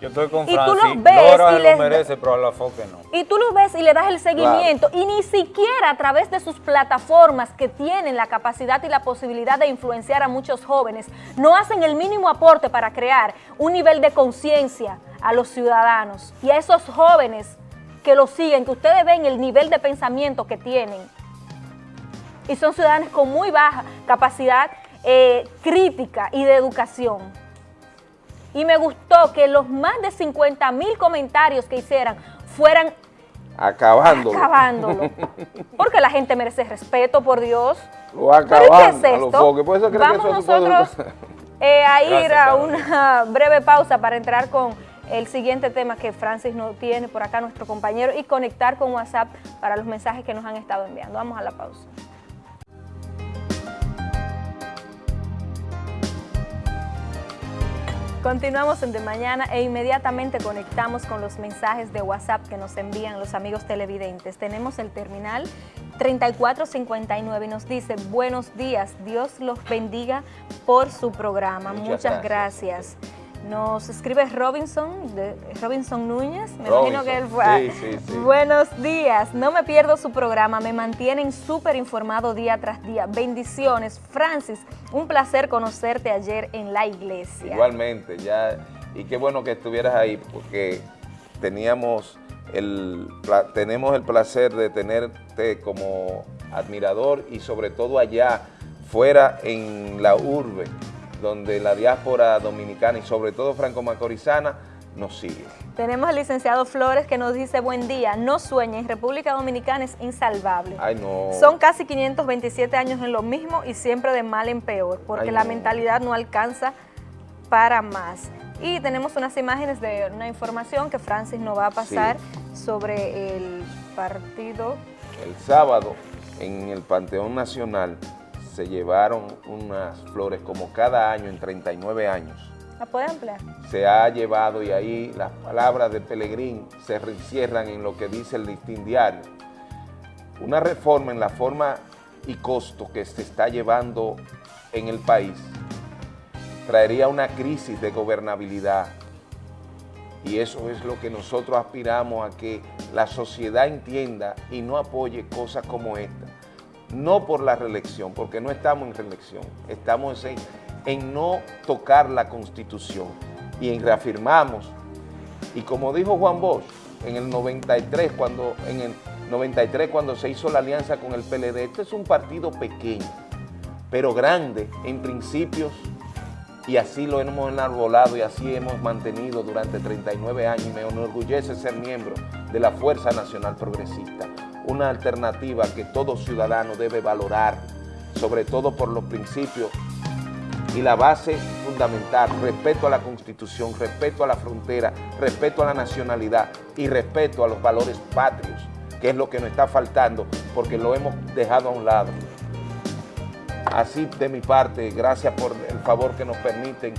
Yo estoy con Y tú los ves Lora y les- lo merece, pero a la foque no. y tú lo ves y le das el seguimiento y ni siquiera a través de sus plataformas que tienen la capacidad y la posibilidad de influenciar a muchos jóvenes, no hacen el mínimo aporte para crear un nivel de conciencia a los ciudadanos y a esos jóvenes que lo siguen, que ustedes ven el nivel de pensamiento que tienen. Y son ciudadanos con muy baja capacidad eh, crítica y de educación. Y me gustó que los más de 50 mil comentarios que hicieran fueran Acabándolo. acabándolo. Porque la gente merece respeto, por Dios. Lo ¿Pero y qué es esto? Por eso que Vamos eso nosotros eh, a ir Gracias, a una breve pausa para entrar con el siguiente tema que Francis no tiene por acá, nuestro compañero, y conectar con WhatsApp para los mensajes que nos han estado enviando. Vamos a la pausa. Continuamos en De Mañana e inmediatamente conectamos con los mensajes de WhatsApp que nos envían los amigos televidentes. Tenemos el terminal 3459 y nos dice, buenos días, Dios los bendiga por su programa. Muchas Muchas, gracias. Nos escribe Robinson, de, Robinson Núñez, me Robinson, imagino que él fue. sí, sí, sí. Buenos días, no me pierdo su programa, me mantienen súper informado día tras día. Bendiciones. Francis, un placer conocerte ayer en la iglesia. Igualmente, ya, y qué bueno que estuvieras ahí, porque teníamos el, tenemos el placer de tenerte como admirador y sobre todo allá, fuera en la urbe, donde la diáspora dominicana y sobre todo franco-macorizana nos sigue. Tenemos al licenciado Flores que nos dice, buen día, no sueñen, República Dominicana es insalvable. Ay, no. Son casi 527 años en lo mismo y siempre de mal en peor, porque Ay, la no. mentalidad no alcanza para más. Y tenemos unas imágenes de una información que Francis nos va a pasar sobre el partido. El sábado, en el Panteón Nacional, se llevaron unas flores como cada año en 39 años. ¿La puede ampliar? se ha llevado y ahí las palabras de Pelegrín se encierran en lo que dice el listín diario. Una reforma en la forma y costo que se está llevando en el país traería una crisis de gobernabilidad y eso es lo que nosotros aspiramos a que la sociedad entienda y no apoye cosas como esta. No por la reelección, porque no estamos en reelección, estamos en, en no tocar la Constitución y en reafirmamos. Y como dijo Juan Bosch en el 93, cuando, en el 93, cuando se hizo la alianza con el PLD, este es un partido pequeño, pero grande en principios y así lo hemos enarbolado y así hemos mantenido durante 39 años y me enorgullece ser miembro de la Fuerza Nacional Progresista, una alternativa que todo ciudadano debe valorar, sobre todo por los principios y la base fundamental, respeto a la Constitución, respeto a la frontera, respeto a la nacionalidad y respeto a los valores patrios, que es lo que nos está faltando porque lo hemos dejado a un lado. Así de mi parte, gracias por el favor que nos permiten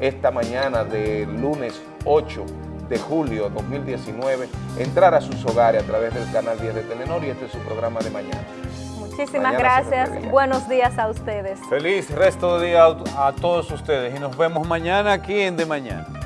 esta mañana de lunes 8 de julio 2019 entrar a sus hogares a través del canal 10 de Telenor y este es su programa de mañana. Muchísimas Mañana gracias. Buenos días a ustedes. Feliz resto de día a todos ustedes y nos vemos mañana aquí en De Mañana.